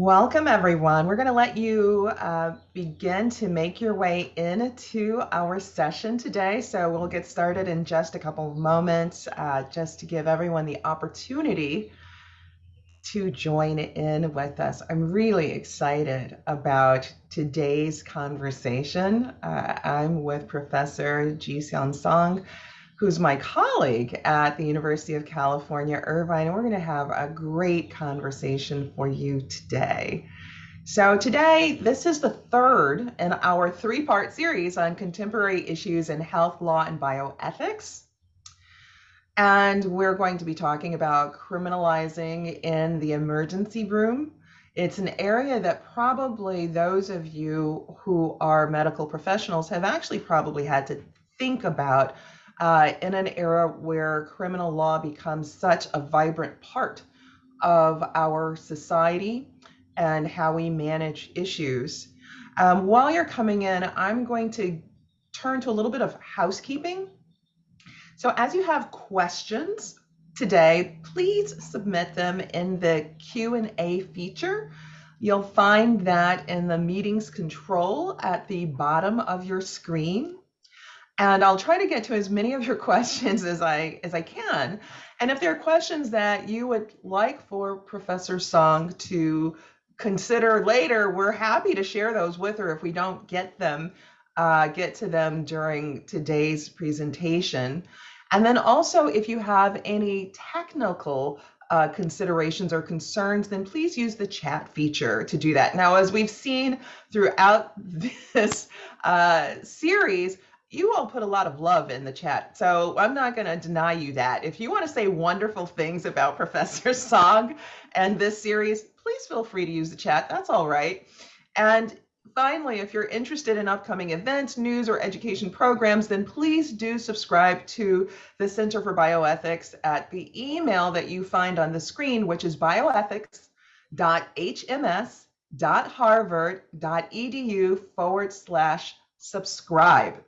Welcome, everyone. We're going to let you uh, begin to make your way into our session today. So we'll get started in just a couple of moments, uh, just to give everyone the opportunity to join in with us. I'm really excited about today's conversation. Uh, I'm with Professor Ji Seon Song who's my colleague at the University of California, Irvine. And we're going to have a great conversation for you today. So, today, this is the third in our three part series on contemporary issues in health law and bioethics. And we're going to be talking about criminalizing in the emergency room. It's an area that probably those of you who are medical professionals have actually probably had to think about uh, in an era where criminal law becomes such a vibrant part of our society and how we manage issues. Um, while you're coming in, I'm going to turn to a little bit of housekeeping. So as you have questions today, please submit them in the Q&A feature. You'll find that in the meetings control at the bottom of your screen and I'll try to get to as many of your questions as I as I can. And if there are questions that you would like for Professor Song to consider later, we're happy to share those with her if we don't get them uh, get to them during today's presentation. And then also, if you have any technical uh, considerations or concerns, then please use the chat feature to do that. Now, as we've seen throughout this uh, series, you all put a lot of love in the chat. So I'm not going to deny you that. If you want to say wonderful things about Professor Song and this series, please feel free to use the chat. That's all right. And finally, if you're interested in upcoming events, news, or education programs, then please do subscribe to the Center for Bioethics at the email that you find on the screen, which is bioethics.hms.harvard.edu forward slash subscribe.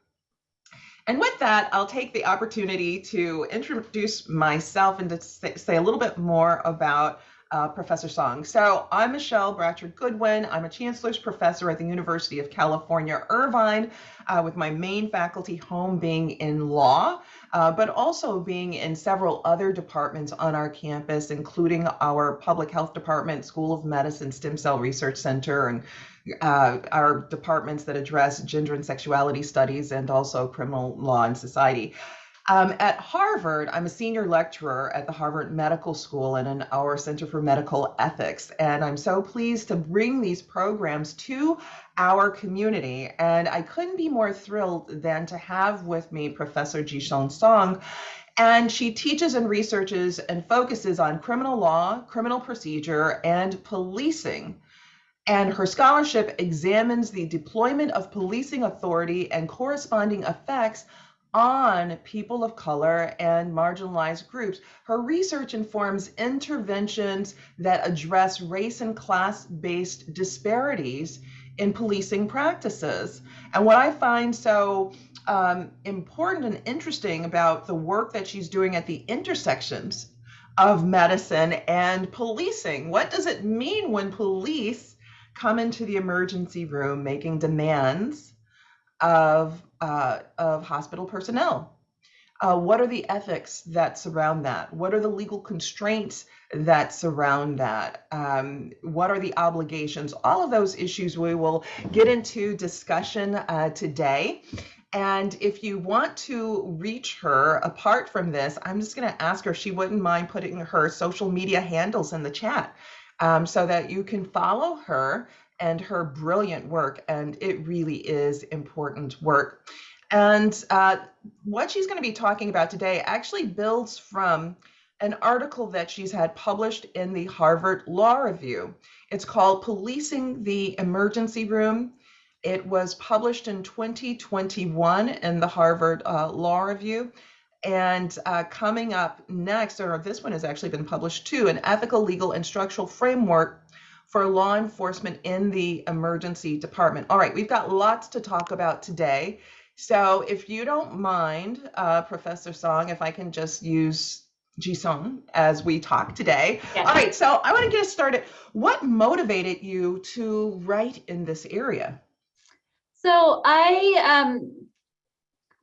And with that, I'll take the opportunity to introduce myself and to say, a little bit more about uh, Professor Song. So I'm Michele Bratcher Goodwin. I'm a Chancellor's Professor at the University of California, Irvine, uh, with my main faculty home being in law, uh, but also being in several other departments on our campus, including our Public Health Department, School of Medicine, Stem Cell Research Center, and uh, our departments that address gender and sexuality studies and also criminal law and society. Um, at Harvard, I'm a senior lecturer at the Harvard Medical School and in our Center for Medical Ethics. And I'm so pleased to bring these programs to our community. And I couldn't be more thrilled than to have with me Professor Ji Seon Song. And she teaches and researches and focuses on criminal law, criminal procedure, and policing. And her scholarship examines the deployment of policing authority and corresponding effects on people of color and marginalized groups. Her research informs interventions that address race and class based disparities in policing practices. And what I find so um, important and interesting about the work that she's doing at the intersections of medicine and policing. What does it mean when police come into the emergency room making demands of, uh, of hospital personnel. Uh, what are the ethics that surround that? What are the legal constraints that surround that? Um, what are the obligations? All of those issues we will get into discussion uh, today. And if you want to reach her apart from this, I'm just going to ask her if she wouldn't mind putting her social media handles in the chat um, so that you can follow her and her brilliant work. And it really is important work. And uh, what she's going to be talking about today actually builds from an article that she's had published in the Harvard Law Review. It's called Policing the Emergency Room. It was published in 2021 in the Harvard uh, Law Review. And uh, coming up next, or this one has actually been published too, an ethical, legal, and structural framework for law enforcement in the emergency department. All right, we've got lots to talk about today. So if you don't mind, uh, Professor Song, if I can just use Ji Seon as we talk today. Yes. All right, so I want to get us started. What motivated you to write in this area? So I um,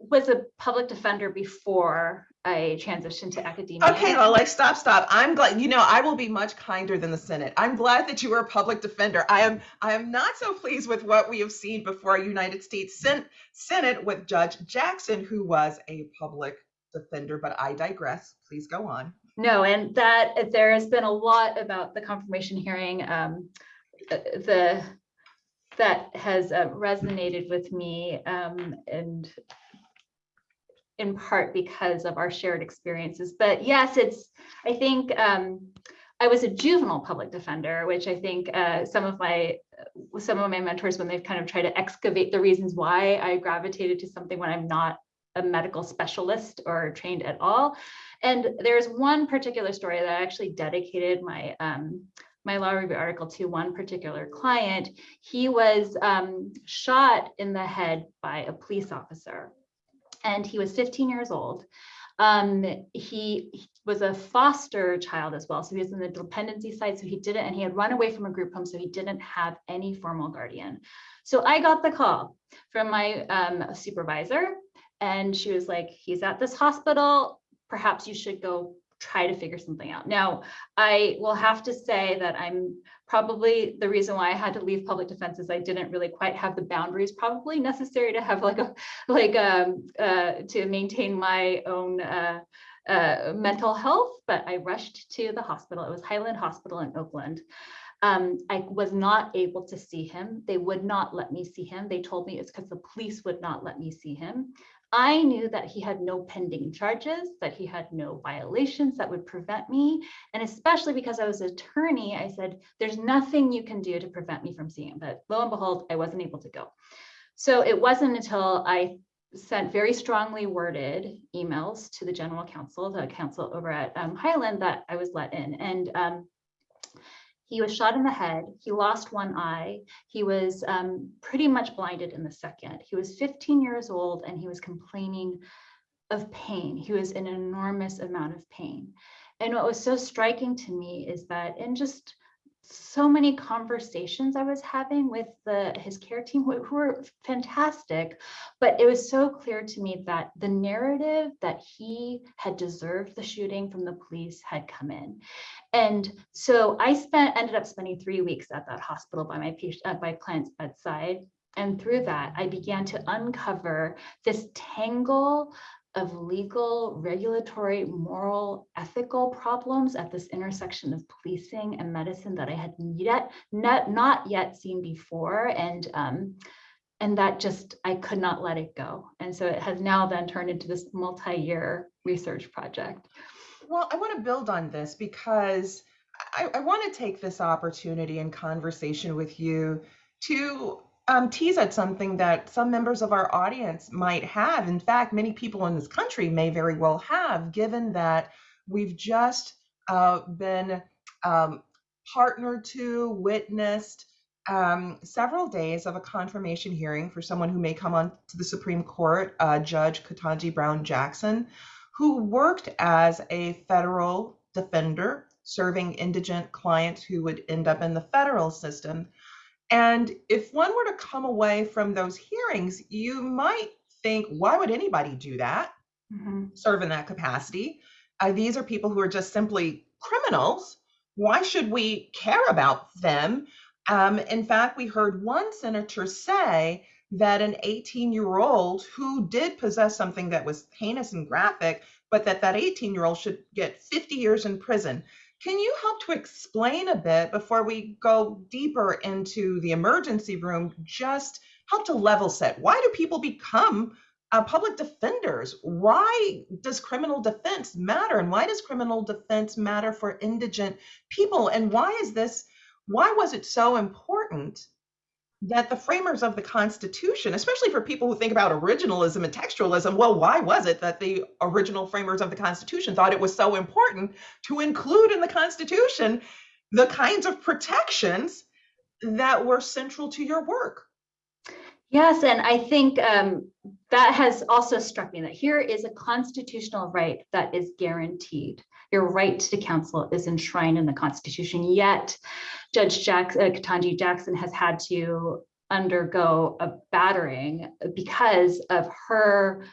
was a public defender before I transitioned to academia. Okay, well, like stop, stop. I'm glad. You know, I will be much kinder than the Senate. I'm glad that you were a public defender. I am. I am not so pleased with what we have seen before our United States Sen- Senate with Judge Jackson, who was a public defender. But I digress. Please go on. No, and that there has been a lot about the confirmation hearing. Um, the that has uh, resonated with me um, and in part because of our shared experiences. But yes, it's, I think um, I was a juvenile public defender, which I think uh, some of my some of my mentors, when they've kind of tried to excavate the reasons why I gravitated to something when I'm not a medical specialist or trained at all. And there's one particular story that I actually dedicated my um, my law review article to one particular client. He was um, shot in the head by a police officer and he was 15 years old. Um, he, he was a foster child as well. So he was in the dependency side. So he didn't, and he had run away from a group home. So he didn't have any formal guardian. So I got the call from my um, supervisor and she was like, he's at this hospital. Perhaps you should go try to figure something out. Now, I will have to say that I'm probably the reason why I had to leave public defense is I didn't really quite have the boundaries probably necessary to have like a like um uh to maintain my own uh uh mental health, but I rushed to the hospital. It was Highland Hospital in Oakland. Um, I was not able to see him. They would not let me see him. They told me it's because the police would not let me see him. I knew that he had no pending charges, that he had no violations that would prevent me. And especially because I was an attorney, I said, there's nothing you can do to prevent me from seeing him. But lo and behold, I wasn't able to go. So it wasn't until I sent very strongly worded emails to the general counsel, the counsel over at um, Highland, that I was let in. And um, he was shot in the head. He lost one eye. He was um, pretty much blinded in the second. He was 15 years old and he was complaining of pain. He was in an enormous amount of pain. And what was so striking to me is that in just so many conversations I was having with the his care team who, were fantastic, but it was so clear to me that the narrative that he had deserved the shooting from the police had come in. And so I spent ended up spending three weeks at that hospital by my patient uh, at my client's bedside. And through that, I began to uncover this tangle of legal, regulatory, moral, ethical problems at this intersection of policing and medicine that I had yet not, not yet seen before. And um, and that just, I could not let it go. And so it has now then turned into this multi-year research project. Well, I want to build on this because I, I want to take this opportunity in conversation with you to um, tease at something that some members of our audience might have. In fact, many people in this country may very well have, given that we've just uh, been um, partnered to, witnessed um, several days of a confirmation hearing for someone who may come on to the Supreme Court, uh, Judge Ketanji Brown Jackson, who worked as a federal defender serving indigent clients who would end up in the federal system and if one were to come away from those hearings, you might think, why would anybody do that? Mm-hmm. Serve in that capacity. Uh, these are people who are just simply criminals. Why should we care about them? Um, in fact, we heard one senator say that an 18 year old who did possess something that was heinous and graphic, but that that 18 year old should get 50 years in prison. Can you help to explain a bit before we go deeper into the emergency room? Just help to level set. Why do people become uh, public defenders? Why does criminal defense matter? And why does criminal defense matter for indigent people? And why is this? Why was it so important that the framers of the Constitution, especially for people who think about originalism and textualism, well, why was it that the original framers of the Constitution thought it was so important to include in the Constitution the kinds of protections that were central to your work? Yes, and I think um, that has also struck me that here is a constitutional right that is guaranteed. Your right to counsel is enshrined in the Constitution. Yet, Judge Jackson, uh, Ketanji Jackson has had to undergo a battering because of her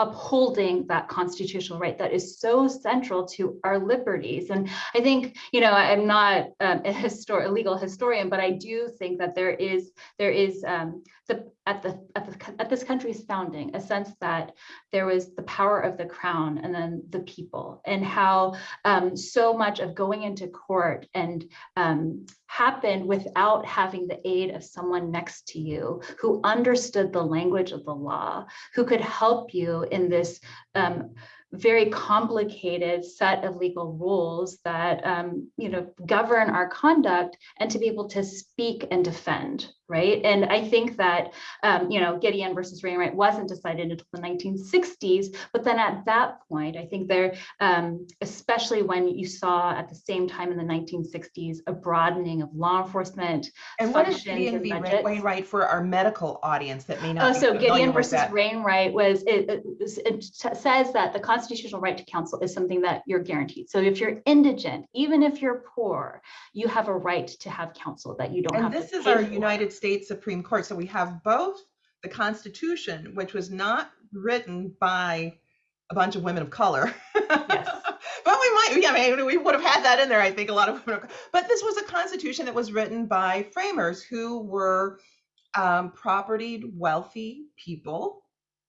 upholding that constitutional right that is so central to our liberties. And I think, you know, I'm not um, a histor- a legal historian, but I do think that there is there is um, the at the at the at this country's founding a sense that there was the power of the crown and then the people, and how um, so much of going into court and um, happened without having the aid of someone next to you who understood the language of the law, who could help you in this um, very complicated set of legal rules that um, you know govern our conduct and to be able to speak and defend right and i think that um, you know gideon versus wainwright wasn't decided until the 1960s but then at that point i think there um, especially when you saw at the same time in the 1960s a broadening of law enforcement And what is Gideon v. budgets. Wainwright for our medical audience that may not Oh, so Gideon versus? Wainwright was, it, it, it says that the constitutional right to counsel is something that you're guaranteed. So if you're indigent, even if you're poor, you have a right to have counsel that you don't And have. this is our. United States Supreme Court. So we have both the Constitution, which was not written by a bunch of women of color. Yes. But we might, yeah, I mean, we would have had that in there, I think, a lot of women. of- But this was a constitution that was written by framers who were um, propertied, wealthy people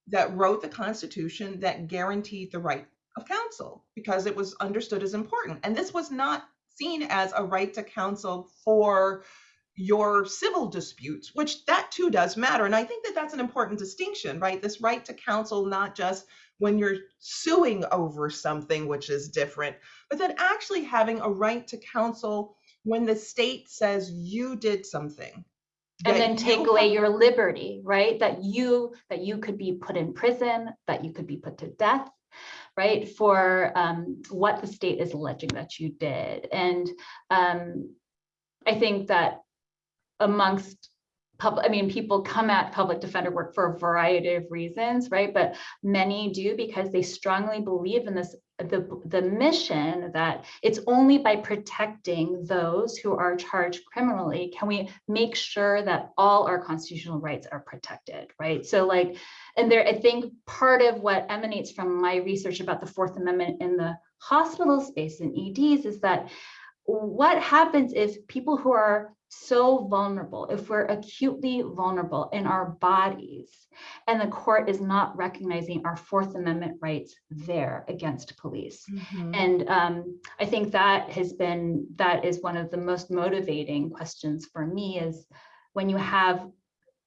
that wrote the Constitution that guaranteed the right of counsel because it was understood as important. And this was not seen as a right to counsel for your civil disputes, which that too does matter. And I think that that's an important distinction, right? This right to counsel, not just when you're suing over something, which is different, but then actually having a right to counsel when the state says you did something. And then take away your liberty, right? That you, that you could be put in prison, that you could be put to death, right? For um, what the state is alleging that you did. And um, I think that amongst public, I mean, people come at public defender work for a variety of reasons, right? But many do because they strongly believe in this, the, the mission that it's only by protecting those who are charged criminally can we make sure that all our constitutional rights are protected, right? So like, and there, I think part of what emanates from my research about the Fourth Amendment in the hospital space and EDs is that what happens if people who are so vulnerable, if we're acutely vulnerable in our bodies, and the court is not recognizing our Fourth Amendment rights there against police. Mhm. And um, I think that has been, that is one of the most motivating questions for me is when you have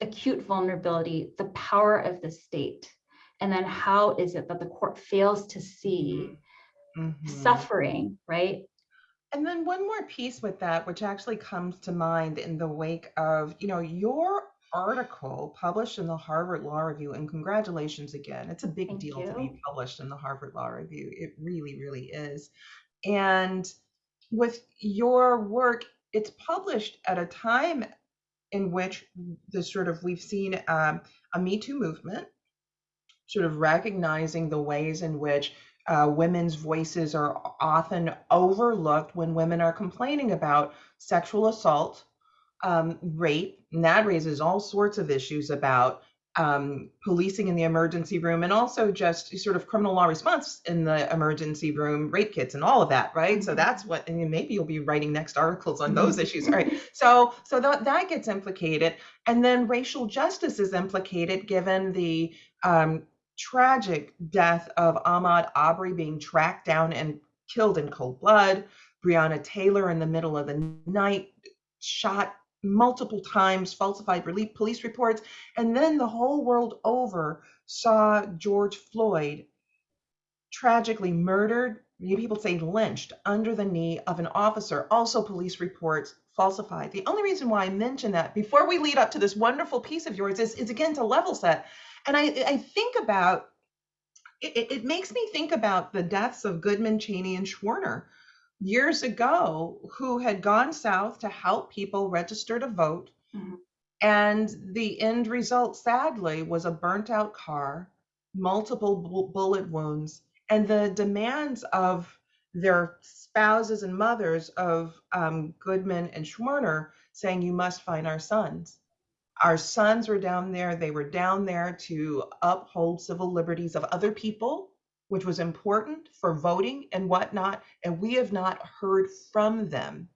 acute vulnerability, the power of the state. And then how is it that the court fails to see Mhm. suffering, right? And then one more piece with that, which actually comes to mind in the wake of, you know, your article published in the Harvard Law Review, and congratulations again. It's a big Thank deal to be published in the Harvard Law Review. It really, really is. And with your work, it's published at a time in which the sort of we've seen um, a Me Too movement, sort of recognizing the ways in which uh, women's voices are often overlooked when women are complaining about sexual assault, um, rape, and that raises all sorts of issues about um, policing in the emergency room and also just sort of criminal law response in the emergency room, rape kits, and all of that, right? So Mhm. that's what, and maybe you'll be writing next articles on those issues, right? So, so that that gets implicated, and then racial justice is implicated given the um, tragic death of Ahmaud Arbery being tracked down and killed in cold blood. Breonna Taylor in the middle of the night shot multiple times, falsified police reports, and then the whole world over saw George Floyd tragically murdered, people say lynched, under the knee of an officer. Also, police reports falsified. The only reason why I mention that before we lead up to this wonderful piece of yours is, is again to level set. And I, I think about it, it- makes me think about the deaths of Goodman, Chaney, and Schwerner years ago, who had gone south to help people register to vote. Mhm. And the end result, sadly, was a burnt out car, multiple bu- bullet wounds, and the demands of their spouses and mothers of um, Goodman and Schwerner saying, You must find our sons. Our sons were down there, they were down there to uphold civil liberties of other people, which was important for voting and whatnot, and we have not heard from them.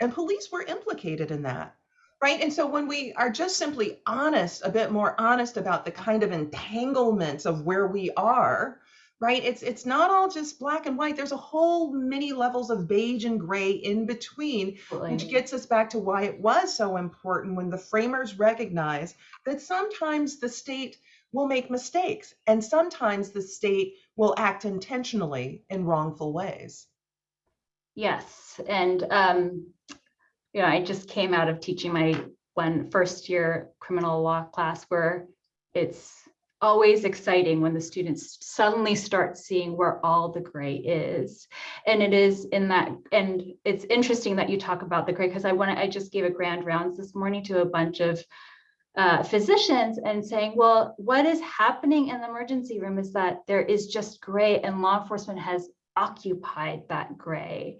And police were implicated in that right and so when we are just simply honest a bit more honest about the kind of entanglements of where we are right? It's it's not all just black and white. There's a whole many levels of beige and gray in between which gets us back to why it was so important when the framers recognize that sometimes the state will make mistakes and sometimes the state will act intentionally in wrongful ways. Yes, and um, you know, I just came out of teaching my one first year criminal law class where it's always exciting when the students suddenly start seeing where all the gray is. And it is in that, and it's interesting that you talk about the gray because I want to, I just gave a grand rounds this morning to a bunch of uh, physicians and saying, well, what is happening in the emergency room is that there is just gray and law enforcement has occupied that gray.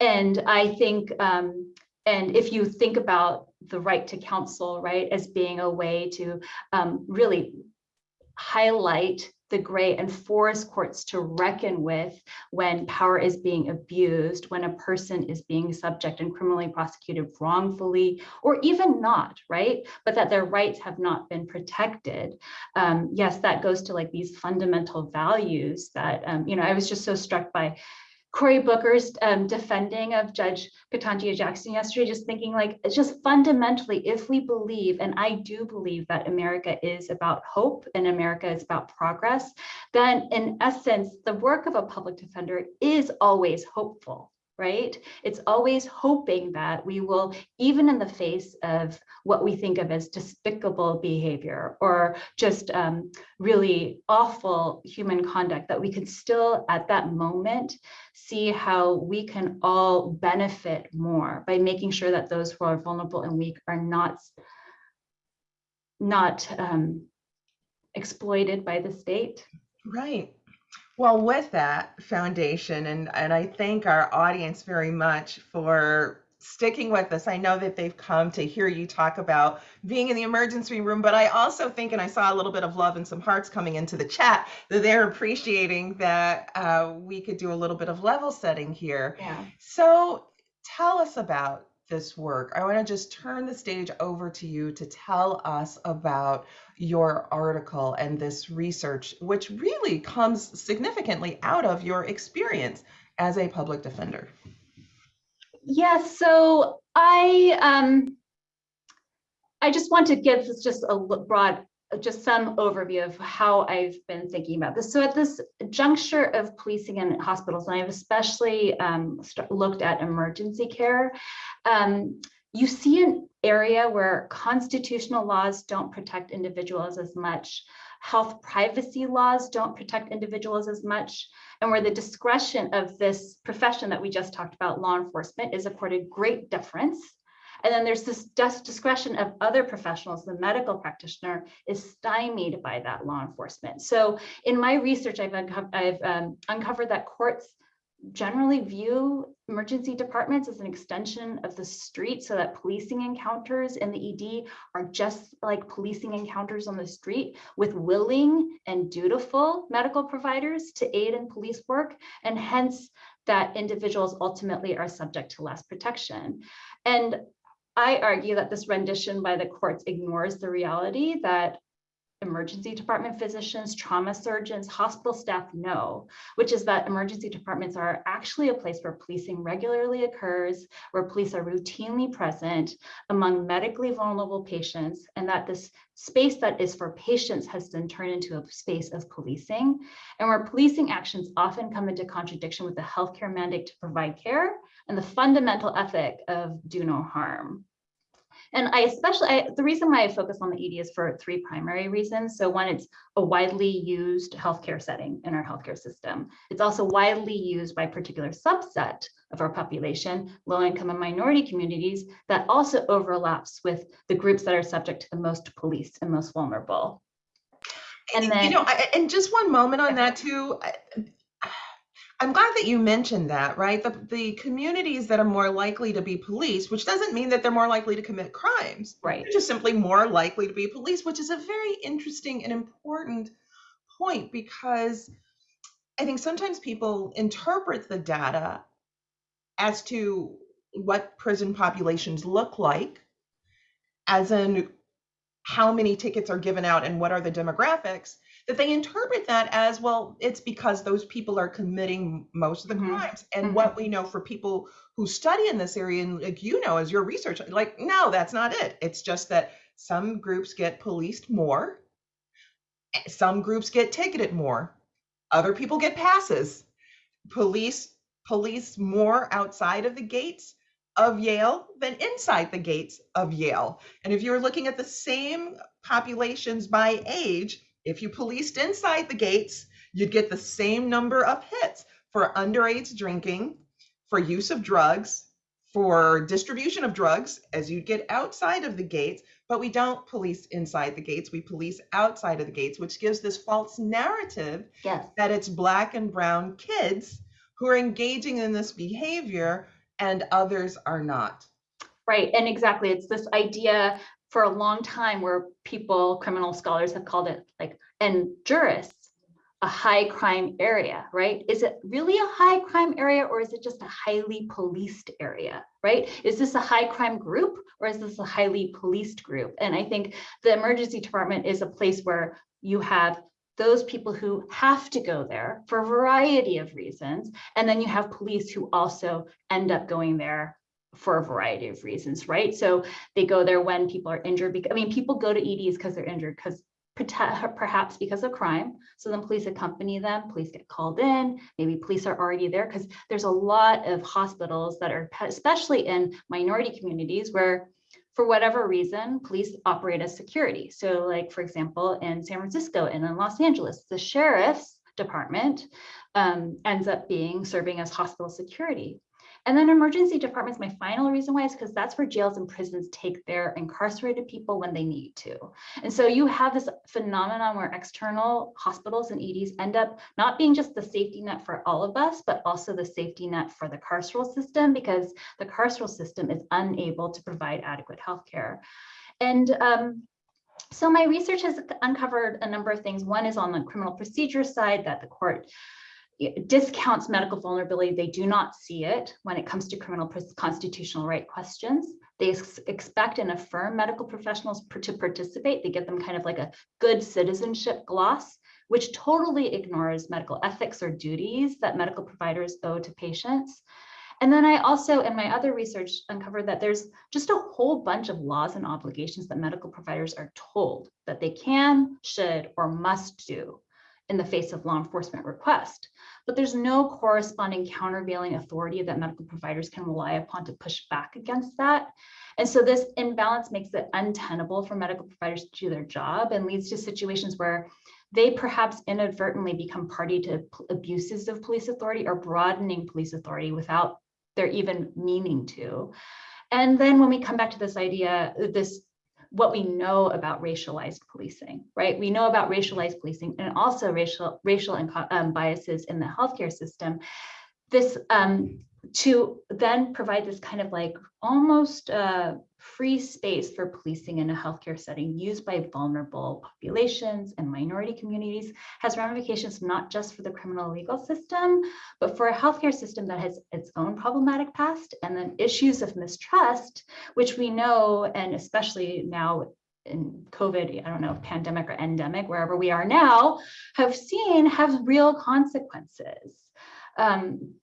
And I think, um, and if you think about the right to counsel, right, as being a way to um, really highlight the gray and force courts to reckon with when power is being abused, when a person is being subject and criminally prosecuted wrongfully, or even not, right? But that their rights have not been protected. Um, yes, that goes to like these fundamental values that, um, you know, I was just so struck by Cory Booker's um, defending of Judge Ketanji Jackson yesterday, just thinking like, it's just fundamentally, if we believe, and I do believe that America is about hope and America is about progress, then in essence, the work of a public defender is always hopeful right? It's always hoping that we will, even in the face of what we think of as despicable behavior or just um, really awful human conduct, that we can still at that moment see how we can all benefit more by making sure that those who are vulnerable and weak are not, not um, exploited by the state. Right. Well, with that foundation, and, and I thank our audience very much for sticking with us. I know that they've come to hear you talk about being in the emergency room, but I also think, and I saw a little bit of love and some hearts coming into the chat, that they're appreciating that uh, we could do a little bit of level setting here. Yeah. So tell us about this work. I want to just turn the stage over to you to tell us about your article and this research, which really comes significantly out of your experience as a public defender. Yes, yeah, so I um, I just want to give just a broad just some overview of how I've been thinking about this. So at this juncture of policing and hospitals, and I've especially um, looked at emergency care, um, you see an area where constitutional laws don't protect individuals as much, health privacy laws don't protect individuals as much, and where the discretion of this profession that we just talked about, law enforcement, is accorded great deference and then there's this discretion of other professionals. The medical practitioner is stymied by that law enforcement. So in my research, I've, unco I've um, uncovered that courts generally view emergency departments as an extension of the street so that policing encounters in the ED are just like policing encounters on the street with willing and dutiful medical providers to aid in police work and hence that individuals ultimately are subject to less protection. And I argue that this rendition by the courts ignores the reality that emergency department physicians, trauma surgeons, hospital staff know, which is that emergency departments are actually a place where policing regularly occurs, where police are routinely present among medically vulnerable patients, and that this space that is for patients has been turned into a space of policing, and where policing actions often come into contradiction with the healthcare mandate to provide care and the fundamental ethic of do no harm. And I especially, I, the reason why I focus on the ED is for three primary reasons. So one, it's a widely used healthcare setting in our healthcare system. It's also widely used by a particular subset of our population, low income and minority communities, that also overlaps with the groups that are subject to the most police and most vulnerable. And You then, know, I- and just one moment on that too. I- I'm glad that you mentioned that, right? The, the communities that are more likely to be policed, which doesn't mean that they're more likely to commit crimes. right, They're just simply more likely to be policed, which is a very interesting and important point because I think sometimes people interpret the data as to what prison populations look like, as in how many tickets are given out and what are the demographics, that they interpret that as well, it's because those people are committing most of the Mhm. crimes. And Mhm. what we know for people who study in this area, and like you know, as your research, like, no, that's not it. It's just that some groups get policed more, eh, some groups get ticketed more, other people get passes. Police police more outside of the gates of Yale than inside the gates of Yale. And if you're looking at the same populations by age, if you policed inside the gates, you'd get the same number of hits for underage drinking, for use of drugs, for distribution of drugs as you'd get outside of the gates. But we don't police inside the gates, we police outside of the gates, which gives this false narrative yes, that it's black and brown kids who are engaging in this behavior and others are not. right. And exactly, it's this idea for a long time where people, criminal scholars have called it like, and jurists, a high crime area, right? Is it really a high crime area or is it just a highly policed area, right? Is this a high crime group or is this a highly policed group? And I think the emergency department is a place where you have those people who have to go there for a variety of reasons. And then you have police who also end up going there for a variety of reasons, right? So they go there when people are injured. Because I mean, people go to EDs because they're injured, because perhaps because of crime. So then police accompany them, police get called in, maybe police are already there because there's a lot of hospitals that are, especially in minority communities where for whatever reason, police operate as security. So like, for example, in San Francisco and in Los Angeles, the sheriff's department um, ends up being serving as hospital security. And then emergency departments, my final reason why is because that's where jails and prisons take their incarcerated people when they need to. And so you have this phenomenon where external hospitals and EDs end up not being just the safety net for all of us, but also the safety net for the carceral system because the carceral system is unable to provide adequate health care. And um, so my research has uncovered a number of things. One is on the criminal procedure side that the court discounts medical vulnerability. They do not see it when it comes to criminal constitutional right questions. They ex expect and affirm medical professionals to participate. They give them kind of like a good citizenship gloss, which totally ignores medical ethics or duties that medical providers owe to patients. And then I also, in my other research, uncovered that there's just a whole bunch of laws and obligations that medical providers are told that they can, should, or must do in the face of law enforcement request. But there's no corresponding countervailing authority that medical providers can rely upon to push back against that. And so this imbalance makes it untenable for medical providers to do their job and leads to situations where they perhaps inadvertently become party to abuses of police authority or broadening police authority without their even meaning to. And then when we come back to this idea, this what we know about racialized policing, right? We know about racialized policing and also racial racial and um, biases in the healthcare system. This um, to then provide this kind of like almost uh, free space for policing in a healthcare setting used by vulnerable populations and minority communities has ramifications not just for the criminal legal system, but for a healthcare system that has its own problematic past and then issues of mistrust, which we know, and especially now in COVID, I don't know, pandemic or endemic, wherever we are now, have seen have real consequences. Um,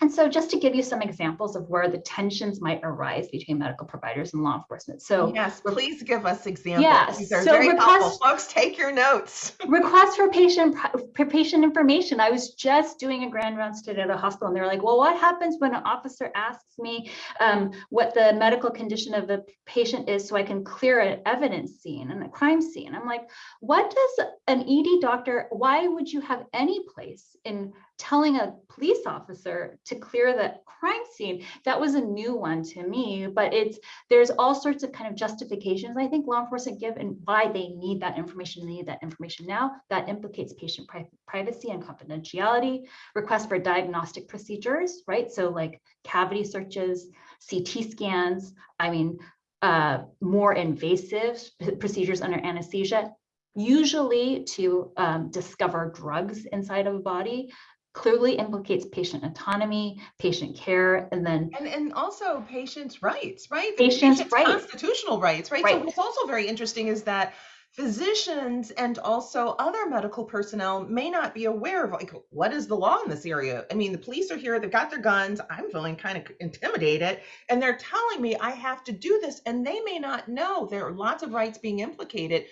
and so just to give you some examples of where the tensions might arise between medical providers and law enforcement. So yes, please give us examples. Yes, These are so very request- helpful. Folks, take your notes. request for patient for patient information. I was just doing a grand rounds today at a hospital and they're like, well, what happens when an officer asks me um, what the medical condition of the patient is so I can clear an evidence scene and a crime scene? I'm like, what does an ED doctor, why would you have any place in telling a police officer to clear the crime scene. That was a new one to me, but it's, there's all sorts of kind of justifications I think law enforcement give and why they need that information, they need that information now. That implicates patient pri- privacy and confidentiality, requests for diagnostic procedures, right? So like cavity searches, CT scans, I mean, uh, more invasive procedures under anesthesia, usually to um, discover drugs inside of a body, clearly implicates patient autonomy, patient care, and then And, and also patients' rights, right? The Patients' rights. Constitutional rights, right? So Right. what's also very interesting is that physicians and also other medical personnel may not be aware of like what is the law in this area. I mean, the police are here, they've got their guns. I'm feeling kind of intimidated, and they're telling me I have to do this, and they may not know there are lots of rights being implicated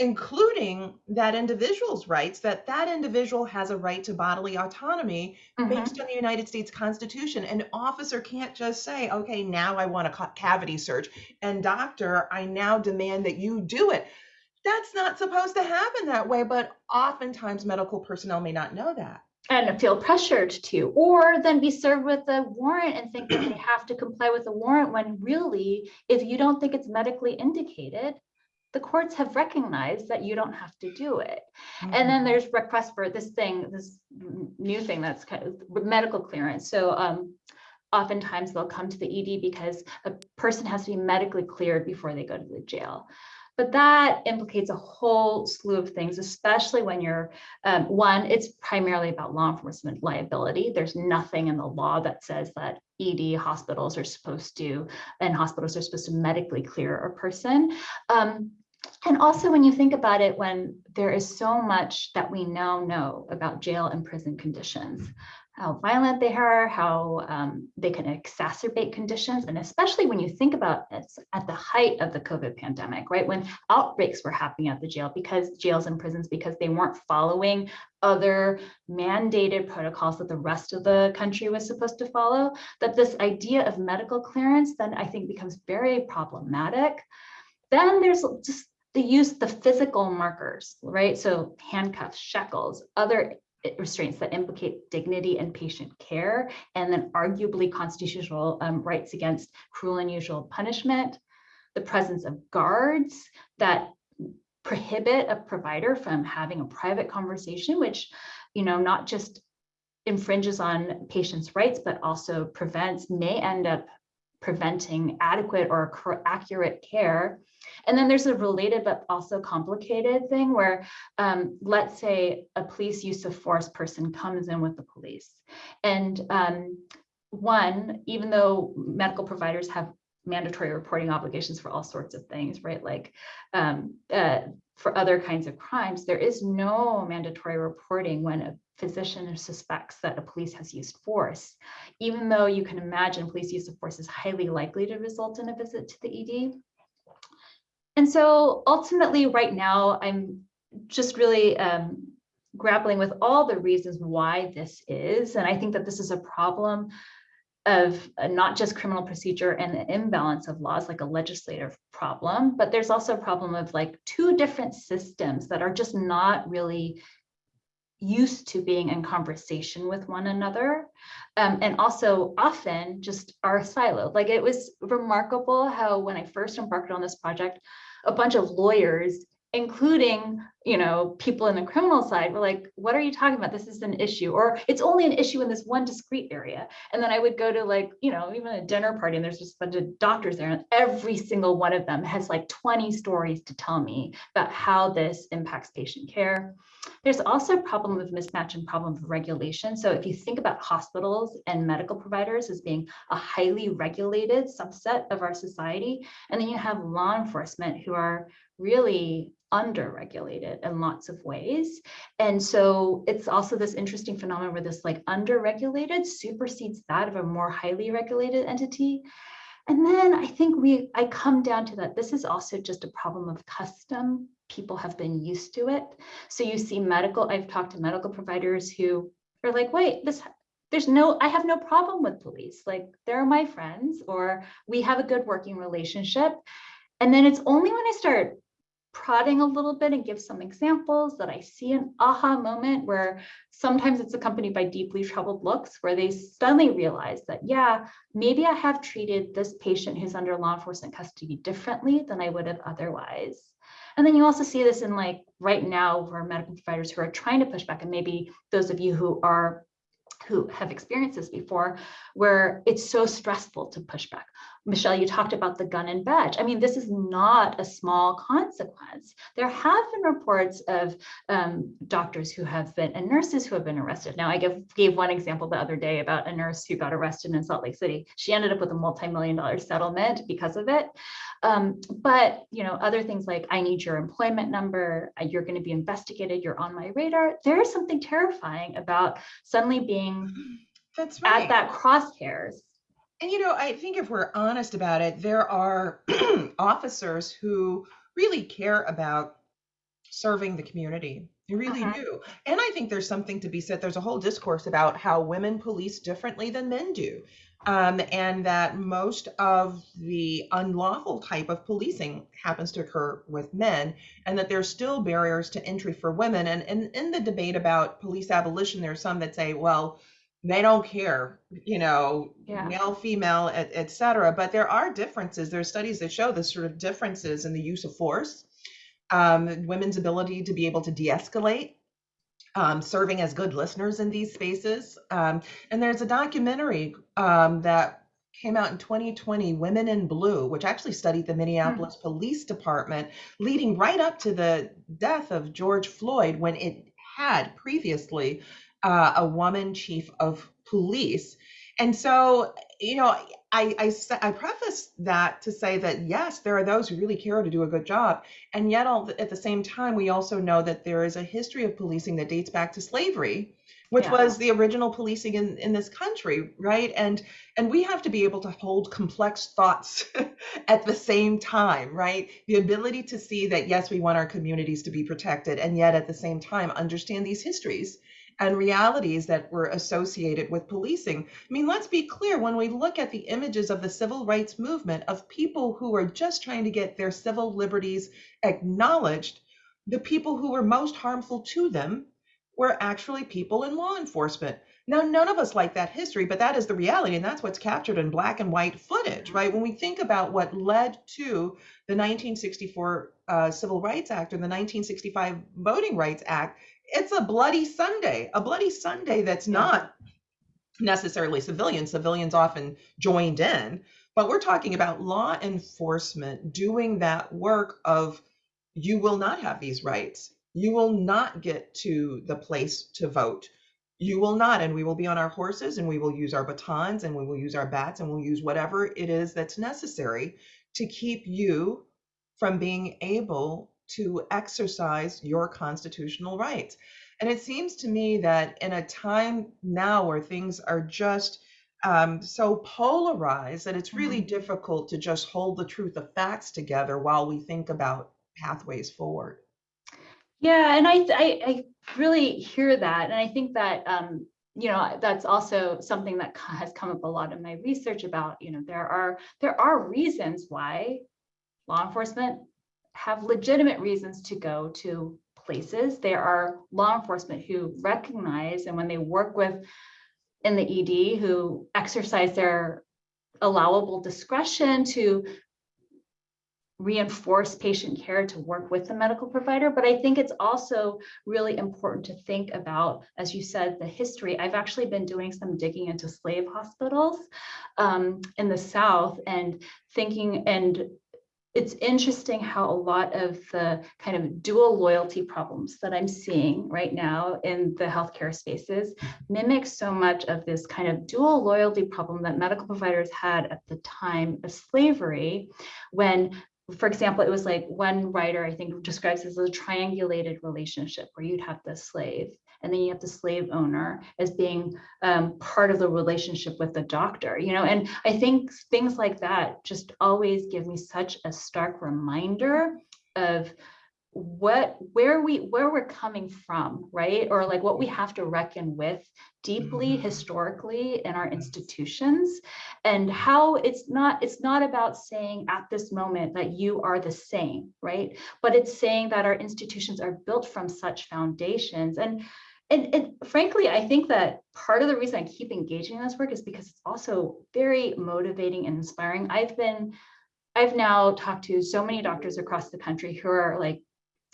including that individual's rights that that individual has a right to bodily autonomy Mhm. based on the United States Constitution. An officer can't just say, okay, now I want a cavity search, and doctor, I now demand that you do it. That's not supposed to happen that way, but oftentimes medical personnel may not know that. and feel pressured to, or then be served with a warrant and think that they have to comply with a warrant when really, if you don't think it's medically indicated, the courts have recognized that you don't have to do it. And then there's requests for this thing, this new thing that's kind of medical clearance. So um, oftentimes they'll come to the ED because a person has to be medically cleared before they go to the jail. But that implicates a whole slew of things, especially when you're, um, one, it's primarily about law enforcement liability. There's nothing in the law that says that ED hospitals are supposed to, and hospitals are supposed to medically clear a person. Um, and also when you think about it, when there is so much that we now know about jail and prison conditions, how violent they are, how um, they can exacerbate conditions, and especially when you think about it at the height of the COVID pandemic, right? When outbreaks were happening at the jail because jails and prisons, because they weren't following other mandated protocols that the rest of the country was supposed to follow, that this idea of medical clearance then I think becomes very problematic. Then there's just the use, the physical markers, right? So handcuffs, shackles, other restraints that implicate dignity and patient care, and then arguably constitutional um, rights against cruel and unusual punishment, the presence of guards that prohibit a provider from having a private conversation, which, you know, not just infringes on patients' rights, but also prevents, may end up preventing adequate or accurate care. And then there's a related but also complicated thing where, um, let's say a police use of force person comes in with the police. And um, one, even though medical providers have mandatory reporting obligations for all sorts of things, right? Like um, uh, for other kinds of crimes, there is no mandatory reporting when a physician suspects that a police has used force, even though you can imagine police use of force is highly likely to result in a visit to the ED. And so ultimately, right now, I'm just really um, grappling with all the reasons why this is. And I think that this is a problem of uh, not just criminal procedure and the imbalance of laws, like a legislative problem, but there's also a problem of like two different systems that are just not really used to being in conversation with one another um, and also often just are siloed. Like it was remarkable how when I first embarked on this project, a bunch of lawyers, including you know people in the criminal side, were like, "What are you talking about? This is an issue, or it's only an issue in this one discrete area." And then I would go to like you know even a dinner party, and there's just a bunch of doctors there, and every single one of them has like 20 stories to tell me about how this impacts patient care. There's also a problem of mismatch and problem of regulation. So if you think about hospitals and medical providers as being a highly regulated subset of our society, and then you have law enforcement who are really under-regulated in lots of ways. And so it's also this interesting phenomenon where this like under-regulated supersedes that of a more highly regulated entity. And then I think we, I come down to that this is also just a problem of custom. People have been used to it. So you see medical, I've talked to medical providers who are like, wait, this, there's no, I have no problem with police. Like they're my friends or we have a good working relationship. And then it's only when I start prodding a little bit and give some examples that I see an aha moment where sometimes it's accompanied by deeply troubled looks where they suddenly realize that, yeah, maybe I have treated this patient who's under law enforcement custody differently than I would have otherwise. And then you also see this in like right now for medical providers who are trying to push back and maybe those of you who are who have experienced this before, where it's so stressful to push back. Michele, you talked about the gun and badge. I mean, this is not a small consequence. There have been reports of um, doctors who have been and nurses who have been arrested. Now, I give, gave one example the other day about a nurse who got arrested in Salt Lake City. She ended up with a multi-million dollar settlement because of it. Um, but you know, other things like I need your employment number, uh, you're going to be investigated, you're on my radar. There is something terrifying about suddenly being That's right. at that crosshairs. And you know, I think if we're honest about it, there are officers who really care about serving the community. They really Uh-huh. do. And I think there's something to be said. There's a whole discourse about how women police differently than men do. Um, and that most of the unlawful type of policing happens to occur with men, and that there's still barriers to entry for women. And, and in the debate about police abolition, there are some that say, well, they don't care, you know, Yeah. male, female, et, et cetera. But there are differences. There are studies that show the sort of differences in the use of force, um, women's ability to be able to de-escalate, um, serving as good listeners in these spaces. Um, and there's a documentary um, that came out in 2020, Women in Blue, which actually studied the Minneapolis Police Department leading right up to the death of George Floyd when it had previously uh, a woman chief of police. And so, you know, I, I, I preface that to say that yes, there are those who really care to do a good job. And yet, all, at the same time, we also know that there is a history of policing that dates back to slavery, which Yeah. was the original policing in, in this country, right? And and we have to be able to hold complex thoughts at the same time, right? The ability to see that yes, we want our communities to be protected, and yet at the same time understand these histories and realities that were associated with policing. I mean, let's be clear when we look at the images of the civil rights movement of people who are just trying to get their civil liberties acknowledged, the people who were most harmful to them were actually people in law enforcement. Now, none of us like that history, but that is the reality, and that's what's captured in black and white footage, right? When we think about what led to the 1964 uh, Civil Rights Act or the 1965 Voting Rights Act, it's a bloody Sunday, a bloody Sunday that's not necessarily civilian. Civilians often joined in, but we're talking about law enforcement doing that work of you will not have these rights. You will not get to the place to vote. You will not, and we will be on our horses and we will use our batons and we will use our bats and we'll use whatever it is that's necessary to keep you from being able to exercise your constitutional rights. And it seems to me that in a time now where things are just um, so polarized that it's really difficult to just hold the truth of facts together while we think about pathways forward. Yeah, and I, I, I really hear that. And I think that, um, you know, that's also something that has come up a lot in my research about, you know, there are, there are reasons why law enforcement have legitimate reasons to go to places. There are law enforcement who recognize and when they work with in the ED who exercise their allowable discretion to reinforce patient care to work with the medical provider. But I think it's also really important to think about, as you said, the history. I've actually been doing some digging into slave hospitals um, in the South and thinking and it's interesting how a lot of the kind of dual loyalty problems that I'm seeing right now in the healthcare spaces mimic so much of this kind of dual loyalty problem that medical providers had at the time of slavery when for example, it was like one writer, I think, describes as a triangulated relationship where you'd have the slave and then you have the slave owner as being um, part of the relationship with the doctor, you know, and I think things like that just always give me such a stark reminder of what where we where we're coming from right? Or like what we have to reckon with deeply Mhm. historically in our institutions and how it's not it's not about saying at this moment that you are the same right? But it's saying that our institutions are built from such foundations and and, and frankly i think that part of the reason i keep engaging in this work is because it's also very motivating and inspiring i've been I've now talked to so many doctors across the country who are like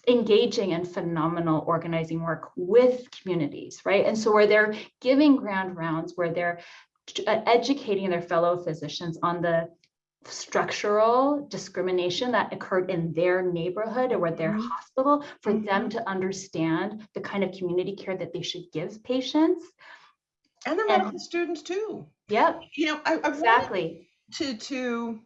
engaging in phenomenal organizing work with communities, right? And so where they're giving grand rounds, where they're uh, educating their fellow physicians on the structural discrimination that occurred in their neighborhood or their Mhm. hospital for them Mhm. to understand the kind of community care that they should give patients. And the And- medical students too. Yep, You know, I, I exactly. to to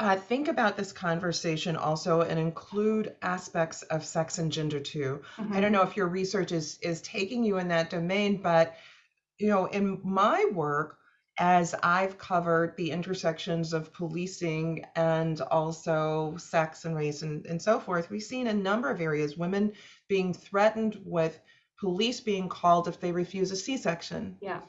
uh, think about this conversation also and include aspects of sex and gender too. I don't know if your research is is taking you in that domain, but you know, in my work, as I've covered the intersections of policing and also sex and race and, and so forth, we've seen a number of areas women being threatened with police being called if they refuse a C-section. Yeah.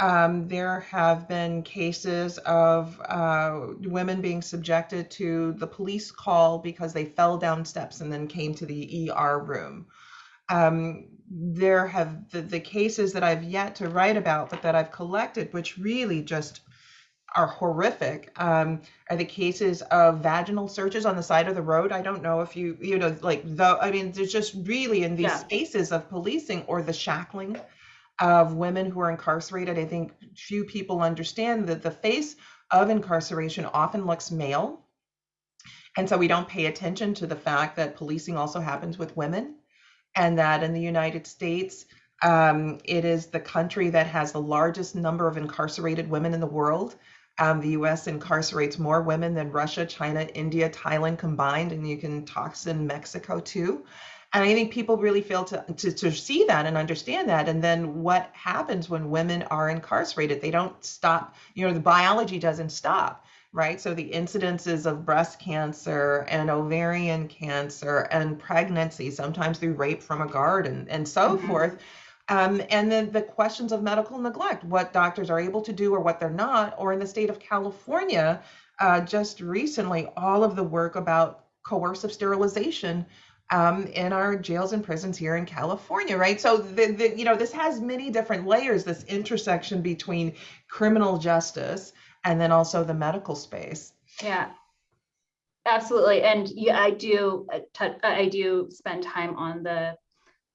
Um, there have been cases of uh, women being subjected to the police call because they fell down steps and then came to the ER room. Um, there have the, the cases that I've yet to write about, but that I've collected, which really just are horrific, um, are the cases of vaginal searches on the side of the road. I don't know if you, you know, like the, I mean, there's just really in these Yeah. spaces of policing or the shackling of women who are incarcerated. I think few people understand that the face of incarceration often looks male. And so we don't pay attention to the fact that policing also happens with women and that in the United States, um, it is the country that has the largest number of incarcerated women in the world. Um, the US incarcerates more women than Russia, China, India, Thailand combined, and you can toss in Mexico too. And I think people really fail to, to, to see that and understand that. And then what happens when women are incarcerated? They don't stop, you know, the biology doesn't stop, right? So the incidences of breast cancer and ovarian cancer and pregnancy, sometimes through rape from a guard and, and so Mhm. forth. Um, and then the questions of medical neglect, what doctors are able to do or what they're not, or in the state of California, uh, just recently, all of the work about coercive sterilization um, in our jails and prisons here in California, right? So the, the you know this has many different layers. This intersection between criminal justice and then also the medical space. Yeah. Absolutely. And yeah, I do, uh, I do spend time on the,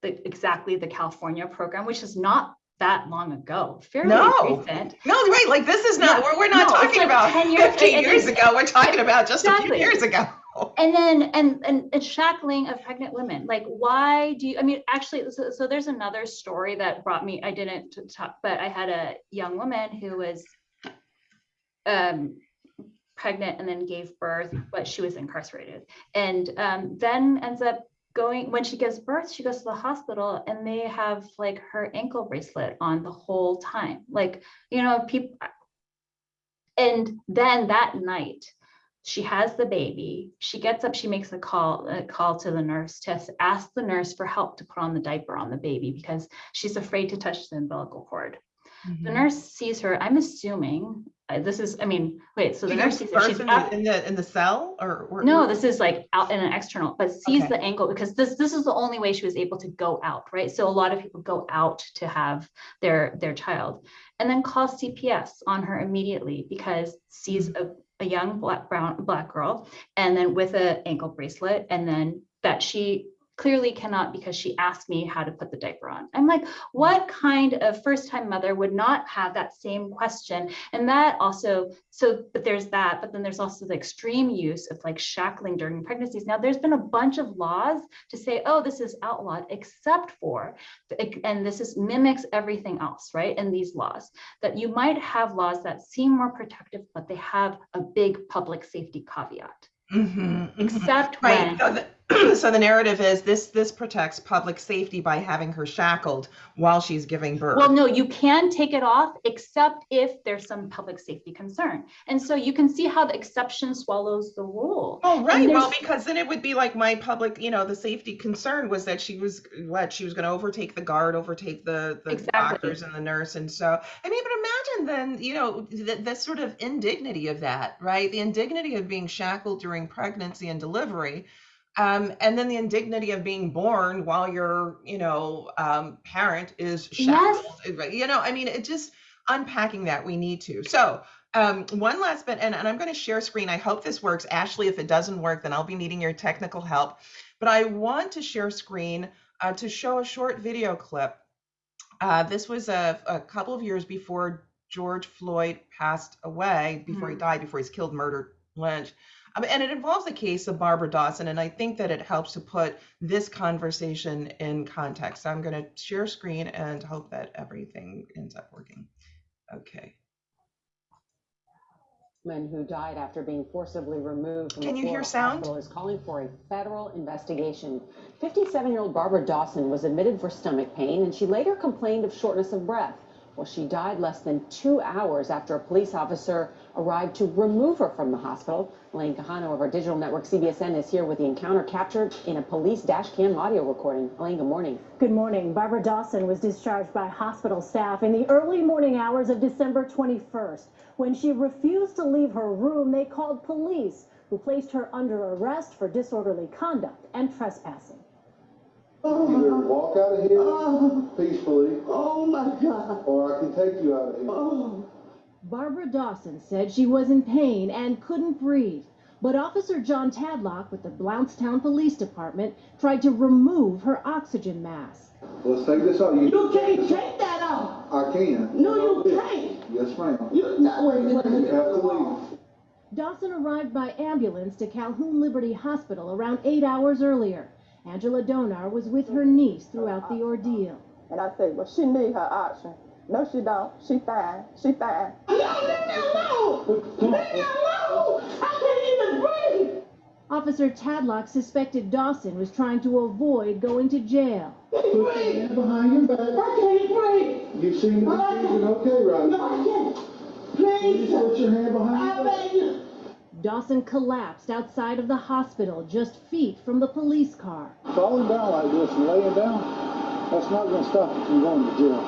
the, exactly the California program, which is not that long ago, fairly No. recent. No, right? Like this is not. Yeah. We're, we're not No, talking like about 10 years- 50 and- years ago. We're talking about just a few years ago. And then, and, and, and shackling of pregnant women, like, why do you, I mean, actually, so, so there's another story that brought me, I didn't talk, but I had a young woman who was um, pregnant and then gave birth, but she was incarcerated. And um, then ends up going, when she gives birth, she goes to the hospital and they have like her ankle bracelet on the whole time. Like, you know, people, and then that night, she has the baby. She gets up, she makes a call, a call to the nurse to ask the nurse for help to put on the diaper on the baby because she's afraid to touch the umbilical cord. The Mhm. nurse sees her, I'm assuming, uh, this is, I mean, wait, so the nurse sees her, she's in out, the, in the in the cell or, or no, this is like out in an external, but sees Okay. the ankle because this, this is the only way she was able to go out, right? So a lot of people go out to have their, their child and then calls CPS on her immediately because sees a, a young black, brown, black girl and then with a ankle bracelet and then that she clearly cannot because she asked me how to put the diaper on. I'm like, what kind of first time mother would not have that same question? And that also, so, but there's that, but then there's also the extreme use of like shackling during pregnancies. Now, there's been a bunch of laws to say, oh, this is outlawed, except for, and this is mimics everything else, right? In these laws, that you might have laws that seem more protective, but they have a big public safety caveat. Mhm, mhm. Except Right. when, So the- so the narrative is this this protects public safety by having her shackled while she's giving birth. Well, no, you can take it off except if there's some public safety concern. And so you can see how the exception swallows the rule. Oh, right. Well, because then it would be like my public, you know, the safety concern was that she was what she was going to overtake the guard, overtake the the Exactly. doctors and the nurse, and so I mean, but imagine then, you know, the, the sort of indignity of that, right? The indignity of being shackled during pregnancy and delivery. Um, and then the indignity of being born while your, you know, um, parent is Yes. shackled. right? You know, I mean, it just unpacking that we need to. So, um, one last bit, and, and I'm going to share screen. I hope this works. Ashley, if it doesn't work, then I'll be needing your technical help. But I want to share screen uh, to show a short video clip. Uh, this was a, a couple of years before George Floyd passed away, before he Mhm. died, before he's killed, murdered, lynched. Um, and it involves the case of Barbara Dawson. And I think that it helps to put this conversation in context. So I'm going to share screen and hope that everything ends up working. Okay. Men who died after being forcibly removed from Can you hear sound? is calling for a federal investigation. 57-year-old Barbara Dawson was admitted for stomach pain, and she later complained of shortness of breath. Well, she died less than two hours after a police officer arrived to remove her from the hospital. Elaine Quijano of our digital network CBSN is here with the encounter captured in a police dash cam audio recording. Elaine, good morning. Good morning. Barbara Dawson was discharged by hospital staff in the early morning hours of December 21st. When she refused to leave her room, they called police, who placed her under arrest for disorderly conduct and trespassing. Either oh. walk out of here Oh, peacefully, oh my God. or I can take you out of here. Oh, Barbara Dawson said she was in pain and couldn't breathe. But Officer John Tadlock with the Blountstown Police Department tried to remove her oxygen mask. Let's take this out. You, you can't take that off. I can. No, you can't. Yes, ma'am. You, no, wait a minute. You have to leave. Dawson arrived by ambulance to Calhoun Liberty Hospital around eight hours earlier. Angela Donar was with her niece throughout the ordeal. And I say, well, she need her oxygen. No, she don't. She fine. She fine. No, leave me alone. Leave me alone. I can't even breathe. Officer Tadlock suspected Dawson was trying to avoid going to jail. Put your hand behind your back. I can't breathe. You seem to be breathing okay right No, now. I can't. Will you Please. put your hand behind I your back? Beg you. Dawson collapsed outside of the hospital just feet from the police car. Falling down like this and laying down, that's not going to stop you from going to jail.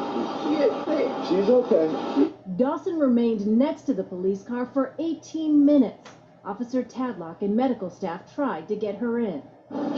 She is sick. She's okay. Dawson remained next to the police car for 18 minutes. Officer Tadlock and medical staff tried to get her in.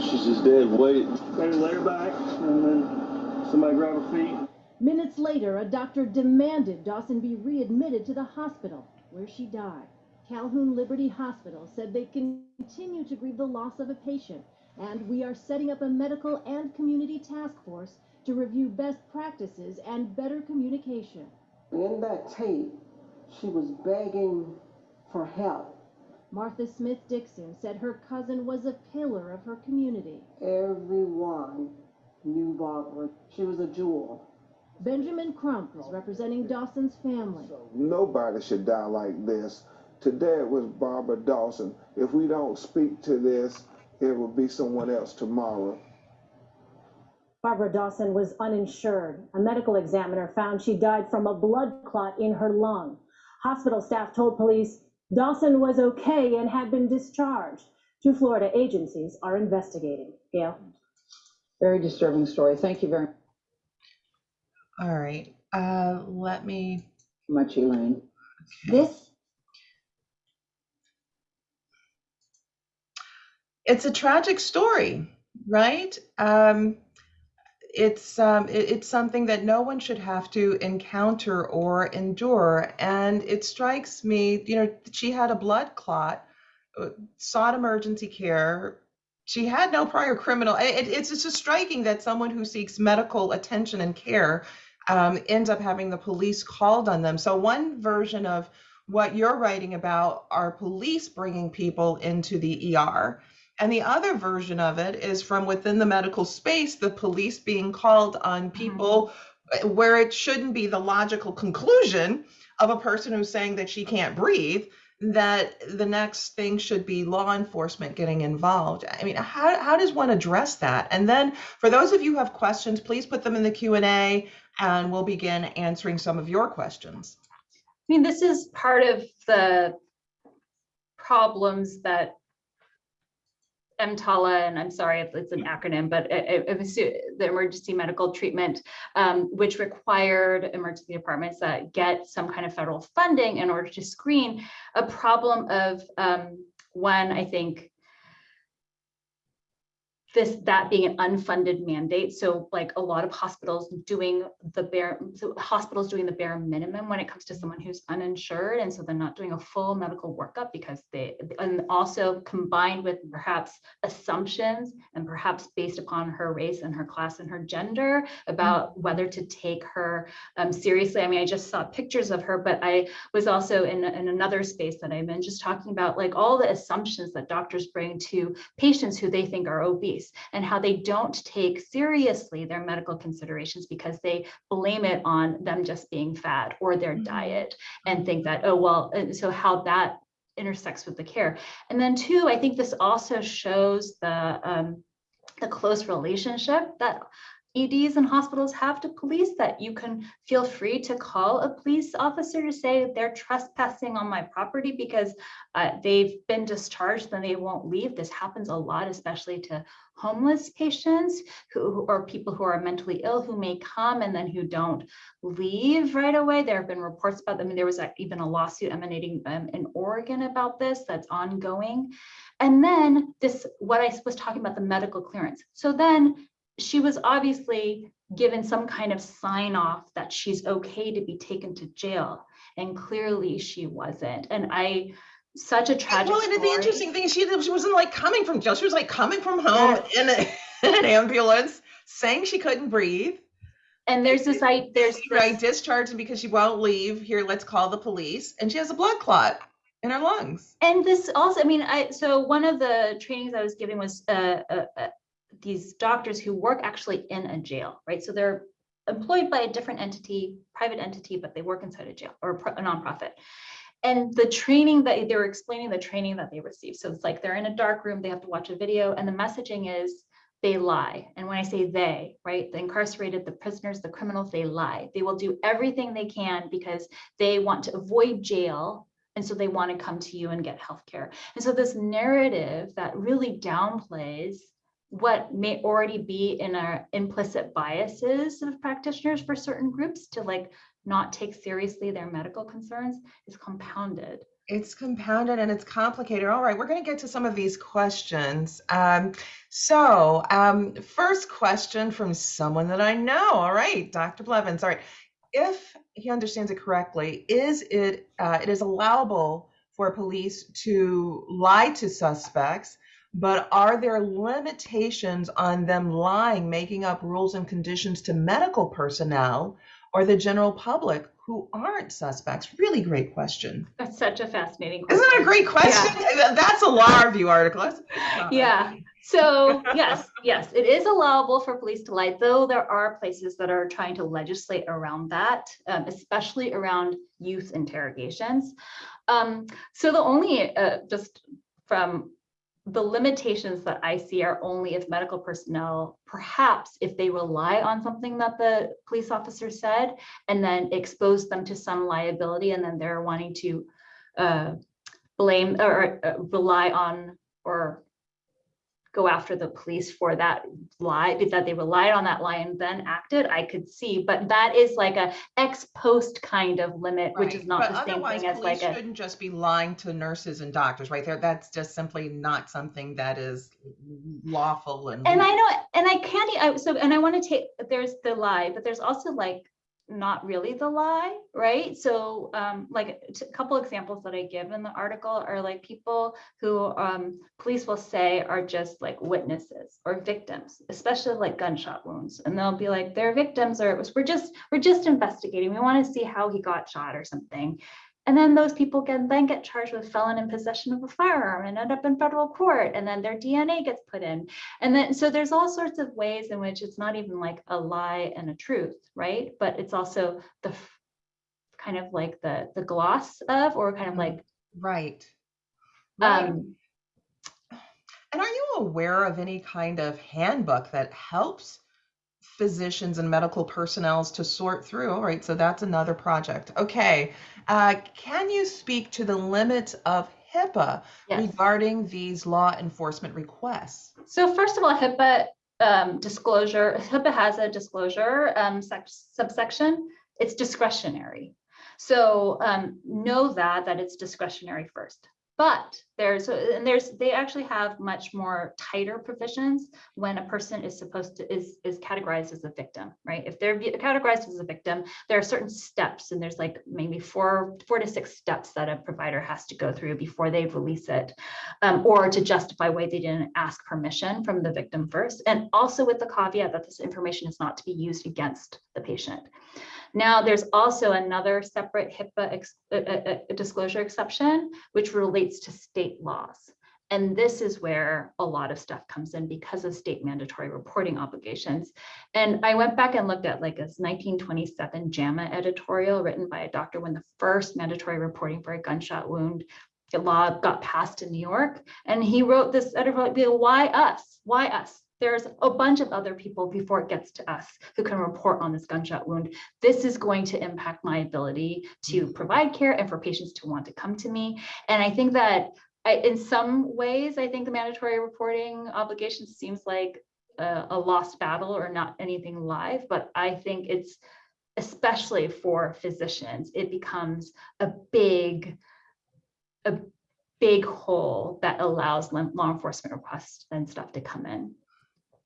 She's just dead weight. Maybe lay her back and then somebody grab her feet. Minutes later, a doctor demanded Dawson be readmitted to the hospital, where she died. Calhoun Liberty Hospital said they continue to grieve the loss of a patient, and we are setting up a medical and community task force to review best practices and better communication. In that tape, she was begging for help. Martha Smith Dixon said her cousin was a pillar of her community. Everyone knew Barbara. She was a jewel. Benjamin Crump is representing Dawson's family. Nobody should die like this. Today it was Barbara Dawson. If we don't speak to this, it will be someone else tomorrow. Barbara Dawson was uninsured. A medical examiner found she died from a blood clot in her lung. Hospital staff told police Dawson was okay and had been discharged. Two Florida agencies are investigating. Gayle? Very disturbing story. Thank you very much. All right. Uh, let me. much, Elaine. This It's a tragic story, right? Um, it's um, it- it's something that no one should have to encounter or endure, and it strikes me, you know, she had a blood clot, uh, sought emergency care. She had no prior criminal. It, it's it's just striking that someone who seeks medical attention and care um, ends up having the police called on them. So one version of what you're writing about are police bringing people into the ER. And the other version of it is from within the medical space, the police being called on people uh, where it shouldn't be the logical conclusion of a person who's saying that she can't breathe that the next thing should be law enforcement getting involved. I mean, how, how does one address that? And then for those of you who have questions, please put them in the Q&A and we'll begin answering some of your questions. I mean, this is part of the problems that EMTALA, and I'm sorry if it's an acronym, but it- it- was the emergency medical treatment, um, which required emergency departments that get some kind of federal funding in order to screen a problem of um, one, I think, this, that being an unfunded mandate. So like a lot of hospitals doing the bare, so hospitals doing the bare minimum when it comes to someone who's uninsured. And so they're not doing a full medical workup because they, and also combined with perhaps assumptions and perhaps based upon her race and her class and her gender about whether to take her um, seriously. I mean, I just saw pictures of her, but I was also in, in another space that I'm in, just talking about like all the assumptions that doctors bring to patients who they think are obese and how they don't take seriously their medical considerations because they blame it on them just being fat or their Mhm. diet and think that, oh, well, and so how that intersects with the care. And then two, I think this also shows the, um, the close relationship that EDs and hospitals have to police that you can feel free to call a police officer to say they're trespassing on my property because uh, they've been discharged, then they won't leave. This happens a lot, especially to homeless patients who who- or people who are mentally ill who may come and then who don't leave right away. There have been reports about them. There was a- even a lawsuit emanating um, in Oregon about this that's ongoing. And then this, what I was talking about, the medical clearance. So then she was obviously given some kind of sign off that she's okay to be taken to jail. And clearly she wasn't. And I, such a tragic Well, and the interesting thing is she, she wasn't like coming from jail. She was like coming from home in, a, in an ambulance saying she couldn't breathe. And there's this, I, there's Right, this, discharged because she won't leave. Here, let's call the police. And she has a blood clot in her lungs. and this also, I mean, I, so one of the trainings I was giving was, uh, uh, uh, these doctors who work actually in a jail, right? So they're employed by a different entity, private entity, but they work inside a jail or a pro- a nonprofit. And the training that they were explaining the training that they received. So it's like they're in a dark room, they have to watch a video, and the messaging is they lie. And when I say they, right, the incarcerated, the prisoners, the criminals, they lie. They will do everything they can because they want to avoid jail. And so they want to come to you and get healthcare. And so this narrative that really downplays what may already be in our implicit biases of practitioners for certain groups to like not take seriously their medical concerns is compounded. It's compounded and it's complicated. All right, we're going to get to some of these questions. Um, so, um, first question from someone that I know. All right, Dr. Blevins. All right, if he understands it correctly, is it uh, it is allowable for police to lie to suspects, but are there limitations on them lying, making up rules and conditions to medical personnel or the general public who aren't suspects? Really great question. That's such a fascinating question. Isn't that a great question? That's a law review article. Yeah. So yes, yes, it is allowable for police to lie, though there are places that are trying to legislate around that, um, especially around youth interrogations. Um, so the only, uh, just from the limitations that I see are only if medical personnel, perhaps if they rely on something that the police officer said and then expose them to some liability and then they're wanting to uh, blame or uh, rely on or go after the police for that lie, that they relied on that lie and then acted, I could see, but that is like a ex post kind of limit, which is not but the same otherwise, thing as like police. Shouldn't just be lying to nurses and doctors, right there. That's just simply not something that is lawful and. And I know, and I can't, I, so, and I want to take, there's the lie, but there's also like, not really the lie, right? So, um, like, a couple examples that I give in the article are like people who, um, police will say are just like witnesses or victims, especially like gunshot wounds. And they'll be like, they're victims or it was, we're just, we're just investigating. We want to see how he got shot or something. And then those people can then get charged with felon in possession of a firearm and end up in federal court. And then their DNA gets put in. And then, so there's all sorts of ways in which it's not even like a lie and a truth, right? But it's also the kind of like the, the gloss of, or kind of Mhm. like Right. Right. Um, And are you aware of any kind of handbook that helps physicians and medical personnels to sort through? All right, so that's another project. Okay. Uh, can you speak to the limits of HIPAA yes. regarding these law enforcement requests? So first of all, HIPAA um, disclosure, HIPAA has a disclosure um, subsection. It's discretionary. So um, know that that it's discretionary first. But there's and there's they actually have much more tighter provisions when a person is supposed to is is categorized as a victim, right? If they're categorized as a victim, there are certain steps, and there's like maybe four four to six steps that a provider has to go through before they release it, um, or to justify why they didn't ask permission from the victim first, and also with the caveat that this information is not to be used against the patient. Now, there's also another separate HIPAA ex uh, uh, disclosure exception, which relates to state laws. And this is where a lot of stuff comes in because of state mandatory reporting obligations. And I went back and looked at like a 1927 JAMA editorial written by a doctor when the first mandatory reporting for a gunshot wound law got passed in New York. And he wrote this editorial, why us? Why us? there's a bunch of other people before it gets to us who can report on this gunshot wound. This is going to impact my ability to Mm-hmm. provide care and for patients to want to come to me. And I think that I, in some ways, I think the mandatory reporting obligation seems like a, a lost battle or not anything live, but I think it's especially for physicians, it becomes a big, a big hole that allows law enforcement requests and stuff to come in.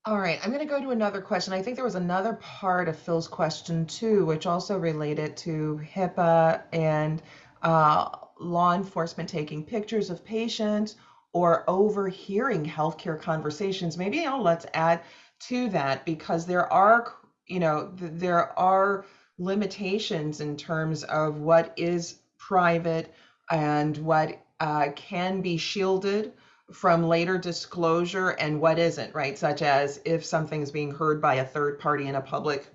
All right, I'm going to go to another question. I think there was another part of Phil's question too, which also related to HIPAA and uh, law enforcement taking pictures of patients or overhearing healthcare conversations. Maybe let's add to that because there are, you know, th- there are limitations in terms of what is private and what uh, can be shielded from later disclosure and what isn't, right? Such as if something is being heard by a third party in a public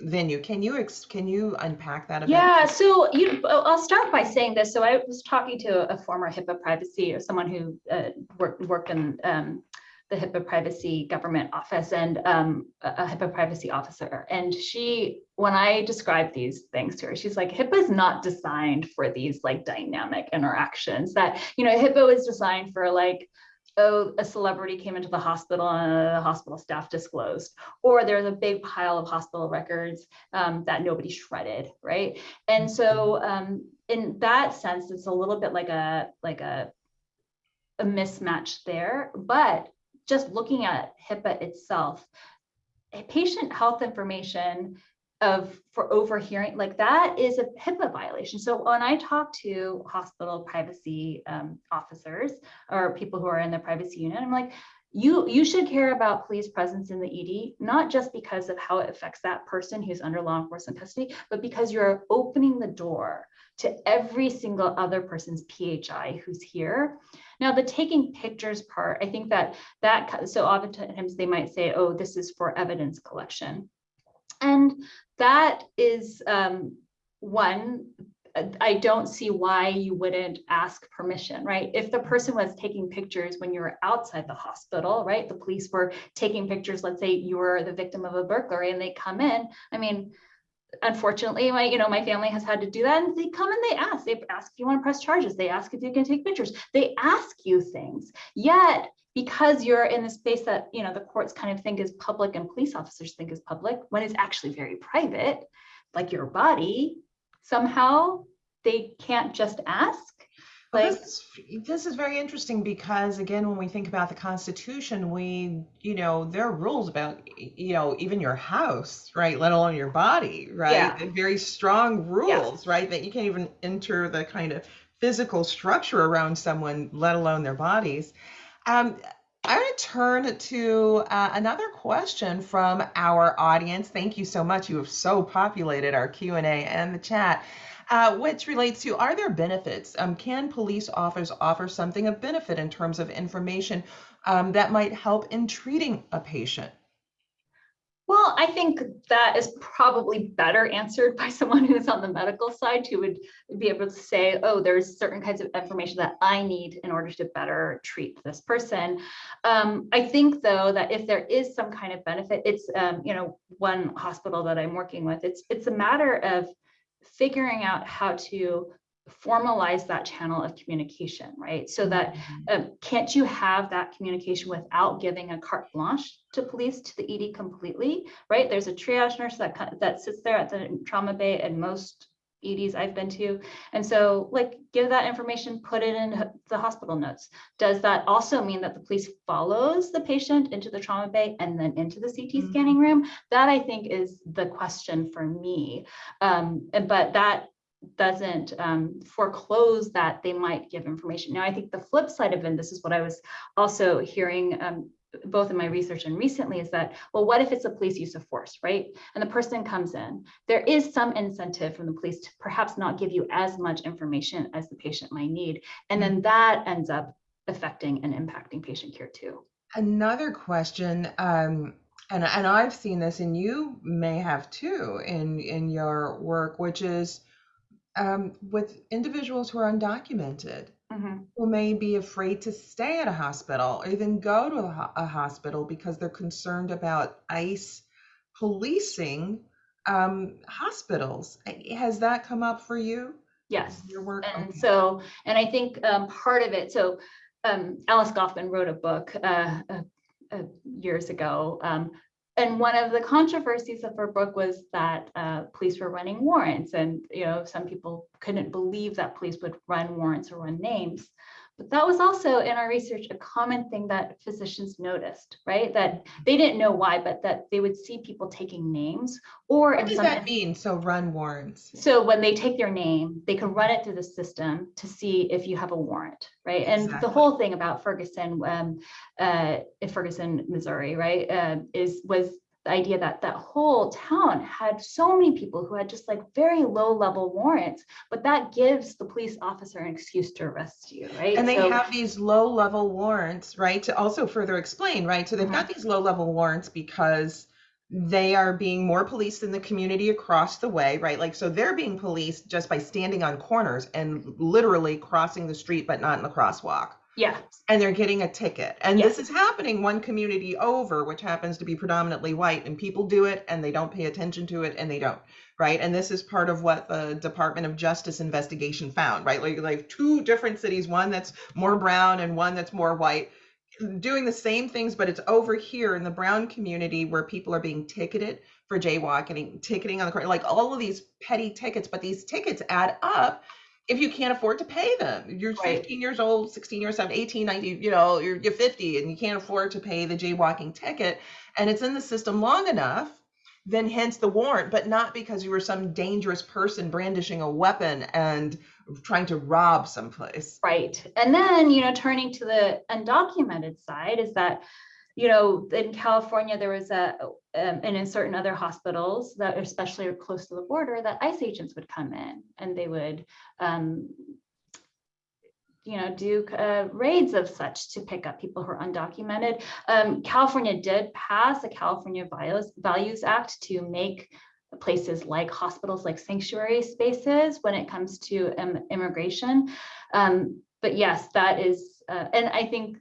venue. Can you can you unpack that a bit? Yeah, so you, I'll start by saying this. So I was talking to a former HIPAA privacy or someone who uh, worked worked in um, the HIPAA privacy government office and um, a HIPAA privacy officer. And she, when I described these things to her, she's like, HIPAA is not designed for these like dynamic interactions that, you know, HIPAA was designed for like, oh, a celebrity came into the hospital and the hospital staff disclosed, or there's a big pile of hospital records um, that nobody shredded, right? And so um, in that sense, it's a little bit like a, like a, a mismatch there, but just looking at HIPAA itself, patient health information of for overhearing like that is a HIPAA violation. So when I talk to hospital privacy um, officers or people who are in the privacy unit, I'm like, you you should care about police presence in the ED, not just because of how it affects that person who's under law enforcement custody, but because you're opening the door to every single other person's PHI who's here. Now, the taking pictures part, I think that that so oftentimes they might say, "Oh, this is for evidence collection," and that is um, one. I don't see why you wouldn't ask permission, right? If the person was taking pictures when you were outside the hospital, right? The police were taking pictures. Let's say you were the victim of a burglary, and they come in. I mean, unfortunately my you know my family has had to do that and they come and they ask they ask if you want to press charges they ask if you can take pictures they ask you things yet because you're in the space that you know the courts kind of think is public and police officers think is public when it's actually very private like your body somehow they can't just ask Well, this, is, this is very interesting because again, when we think about the Constitution, we, you know, there are rules about, you know, even your house, right? Let alone your body, right? Yeah. Very strong rules, right? That you can't even enter the kind of physical structure around someone, let alone their bodies. Um, I'm going to turn to uh, another question from our audience. Thank you so much. You have so populated our Q&A and the chat uh, which relates to are there benefits? Um, can police officers offer something of benefit in terms of information um, that might help in treating a patient? Well, I think that is probably better answered by someone who's on the medical side who would be able to say, oh, there's certain kinds of information that I need in order to better treat this person. Um, I think though that if there is some kind of benefit, it's um, you know one hospital that I'm working with. It's it's a matter of figuring out how to formalize that channel of communication, right? So that um, can't you have that communication without giving a carte blanche to police to the ED completely, right? There's a triage nurse that that sits there at the trauma bay and most EDs I've been to. And so like give that information, put it in the hospital notes. Does that also mean that the police follows the patient into the trauma bay and then into the CT Mhm. scanning room? That I think is the question for me. Um, and- but that doesn't um, foreclose that they might give information. Now, I think the flip side of it, and this is what I was also hearing um, both in my research and recently, is that, well, what if it's a police use of force, right? And the person comes in, there is some incentive from the police to perhaps not give you as much information as the patient might need. And then that ends up affecting and impacting patient care too. Another question, um, and and I've seen this, and you may have too in in your work, which is um, with individuals who are undocumented, Mhm. who may be afraid to stay at a hospital or even go to a, a hospital because they're concerned about ICE policing um, hospitals. Has that come up for you? Yes. Your work? And Okay. so, and I think um, part of it, so um, Alice Goffman wrote a book uh, uh, uh, years ago. And one of the controversies of her book was that uh, police were running warrants. And, you know, some people couldn't believe that police would run warrants or run names. But that was also in our research a common thing that physicians noticed, right? That they didn't know why, but that they would see people taking names or What does that mean? So run warrants. so when they take their name, they can run it through the system to see if you have a warrant, right? And the whole thing about Ferguson, um, uh, Ferguson, Missouri, right, uh, is was the idea that that whole town had so many people who had just like very low level warrants, but that gives the police officer an excuse to arrest you, right? And they So- have these low level warrants, right? To also further explain, right? So they've got mm-hmm. these low level warrants because they are being more policed in the community across the way, right? Like, so they're being policed just by standing on corners and literally crossing the street, but not in the crosswalk. Yeah, And they're getting a ticket. And this is happening one community over, which happens to be predominantly white. And people do it and they don't pay attention to it and they don't, right? And this is part of what the Department of Justice investigation found, right? Like, like two different cities, one that's more brown and one that's more white, doing the same things, but it's over here in the brown community where people are being ticketed for jaywalking, ticketing on the corner, like all of these petty tickets, but these tickets add up if you can't afford to pay them. You're Right. 15 years old, 16 years old, 18, 19, you know, you're, you're 50 and you can't afford to pay the jaywalking ticket. And it's in the system long enough, then hence the warrant, but not because you were some dangerous person brandishing a weapon and trying to rob someplace. Right. And then, you know, turning to the undocumented side is that, you know, in California, there was a, um, and in certain other hospitals that especially are close to the border, that ICE agents would come in and they would, um, you know, do uh, raids of such to pick up people who are undocumented. Um, California did pass a California Values, Values Act to make places like hospitals like sanctuary spaces when it comes to immigration. Um, but yes, that is, uh, and I think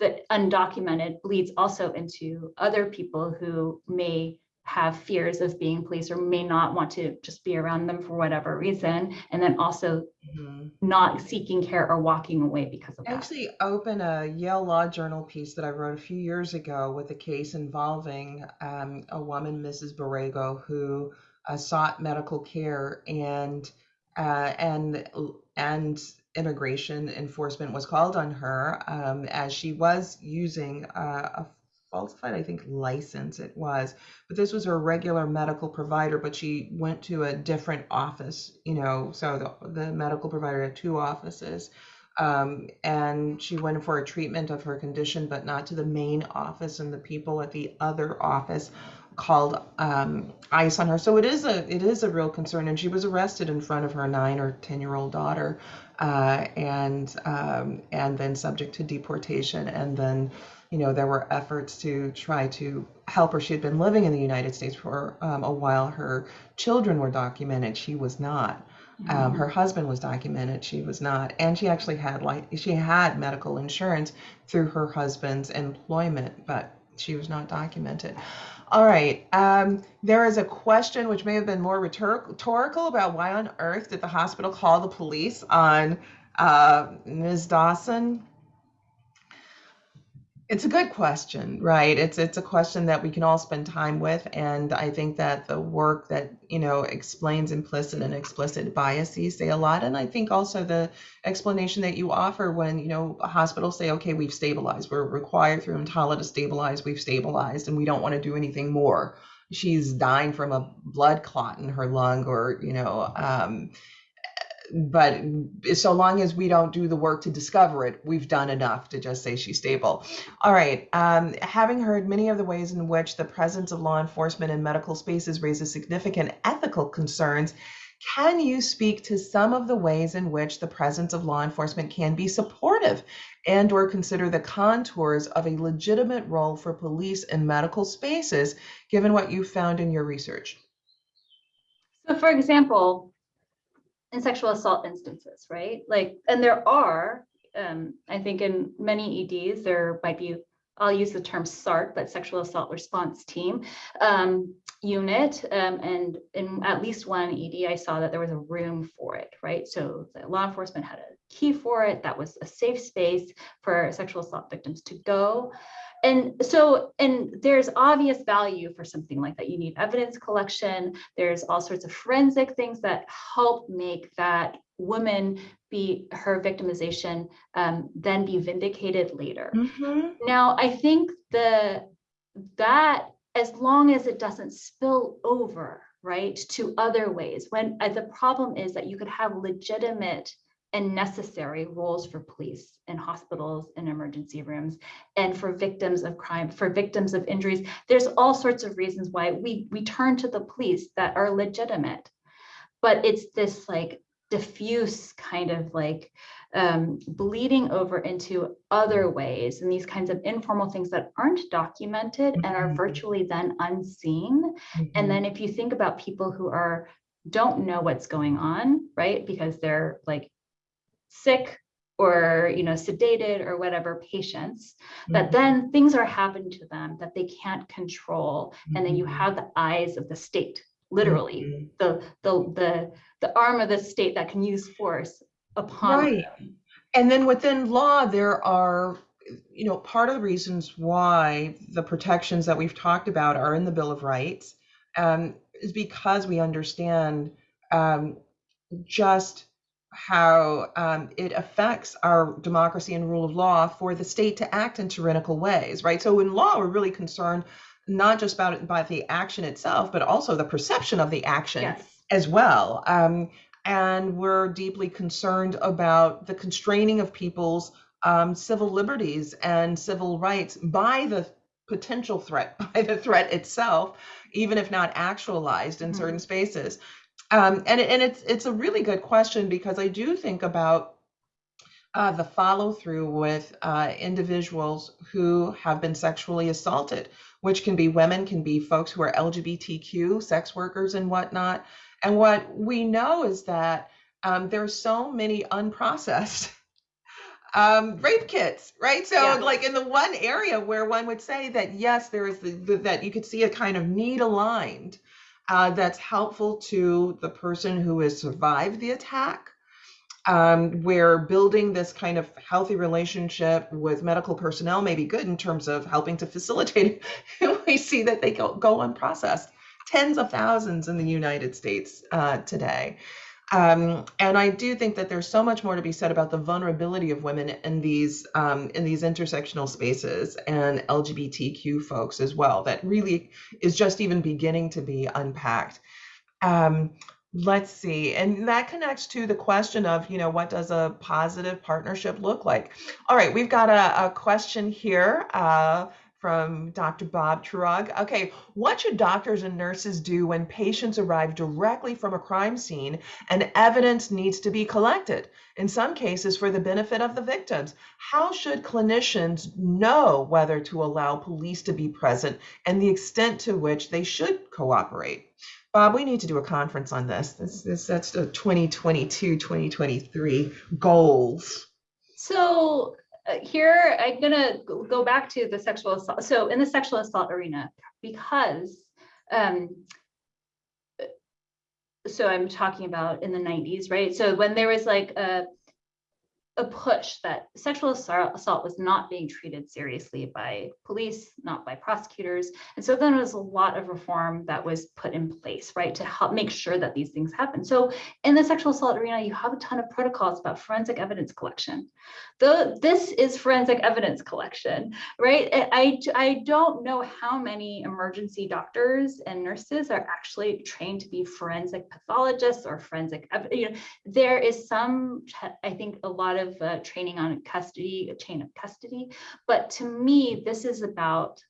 that undocumented bleeds also into other people who may have fears of being police or may not want to just be around them for whatever reason, and then also Mhm. not seeking care or walking away because of I that. actually open a Yale Law Journal piece that I wrote a few years ago with a case involving um, a woman, Mrs. Borrego, who uh, sought medical care and uh, and and immigration enforcement was called on her um, as she was using uh, a falsified, I think, license it was, but this was her regular medical provider, but she went to a different office, you know, so the, the medical provider had two offices um, and she went for a treatment of her condition, but not to the main office, and the people at the other office called um, ICE on her. So it is a it is a real concern, and she was arrested in front of her nine or ten year old daughter, uh, and um, and then subject to deportation, and then you know there were efforts to try to help her. She had been living in the United States for um, a while. Her children were documented. She was not. Um, her husband was documented. She was not, and she actually had like she had medical insurance through her husband's employment, but she was not documented. All right. Um, there is a question which may have been more rhetorical about why on earth did the hospital call the police on uh, Ms. Dawson? It's a good question, right? It's it's a question that we can all spend time with, and I think that the work that you know explains implicit and explicit biases say a lot, and I think also the explanation that you offer when you know hospitals say, okay, we've stabilized, we're required through EMTALA to stabilize, we've stabilized, and we don't want to do anything more. She's dying from a blood clot in her lung, or you know, um, but so long as we don't do the work to discover it, we've done enough to just say she's stable. All right. Um, having heard many of the ways in which the presence of law enforcement in medical spaces raises significant ethical concerns, can you speak to some of the ways in which the presence of law enforcement can be supportive and or consider the contours of a legitimate role for police in medical spaces, given what you found in your research? So for example, in sexual assault instances, right? Like, and there are, um, I think in many EDs, there might be, I'll use the term SART, but sexual assault response team um, unit. Um, and in at least one ED, I saw that there was a room for it, right? So the law enforcement had a key for it. That was a safe space for sexual assault victims to go and so and there's obvious value for something like that. You need evidence collection. There's all sorts of forensic things that help make that woman be her victimization um, then be vindicated later. Mm-hmm. now i think the that as long as it doesn't spill over right to other ways when uh, the problem is that you could have legitimate and necessary roles for police in hospitals and emergency rooms and for victims of crime for victims of injuries. There's all sorts of reasons why we we turn to the police that are legitimate. But it's this like diffuse kind of like um, bleeding over into other ways and these kinds of informal things that aren't documented and are Mhm. virtually then unseen. And then if you think about people who are don't know what's going on right because they're like sick or you know sedated or whatever patients that Mhm. then things are happening to them that they can't control and then you Mhm. have the eyes of the state literally Mhm. the the the the arm of the state that can use force upon Right. And then within law, there are, you know, part of the reasons why the protections that we've talked about are in the Bill of Rights um, is because we understand um, just how um, it affects our democracy and rule of law for the state to act in tyrannical ways, right? So in law, we're really concerned not just about it, by the action itself, but also the perception of the action yes as well. Um, and we're deeply concerned about the constraining of people's um, civil liberties and civil rights by the potential threat, by the threat itself, even if not actualized in Mhm. certain spaces. Um, and and it's it's a really good question because I do think about uh, the follow through with uh, individuals who have been sexually assaulted, which can be women, can be folks who are LGBTQ, sex workers, and whatnot. And what we know is that um, there's so many unprocessed um, rape kits, right? So, Yeah. like in the one area where one would say that yes, there is the, the, that you could see a kind of need aligned uh, that's helpful to the person who has survived the attack. Um, where building this kind of healthy relationship with medical personnel may be good in terms of helping to facilitate it. we see that they go, go unprocessed, tens of thousands in the United States uh, today. Um, and I do think that there's so much more to be said about the vulnerability of women in these um, in these intersectional spaces and LGBTQ folks as well. That really is just even beginning to be unpacked. Um, let's see, and that connects to the question of you know what does a positive partnership look like? All right, we've got a, a question here uh, from Dr. Bob Truog. Okay, what should doctors and nurses do when patients arrive directly from a crime scene and evidence needs to be collected? In some cases, for the benefit of the victims. How should clinicians know whether to allow police to be present and the extent to which they should cooperate? Bob, we need to do a conference on this. This, this that's the 2022 2023 goals. So here I'm gonna go go back to the sexual assault. So in the sexual assault arena, because um, uh, so I'm talking about in the 90s, right? So when there was like a a push that sexual assault was not being treated seriously by police, not by prosecutors. And so then there was a lot of reform that was put in place, right, to help make sure that these things happen. So in the sexual assault arena, you have a ton of protocols about forensic evidence collection. Though this is forensic evidence collection, right? I, I don't know how many emergency doctors and nurses are actually trained to be forensic pathologists or forensic, you know, there is some, I think a lot of uh, training on custody, a chain of custody, but to me, this is about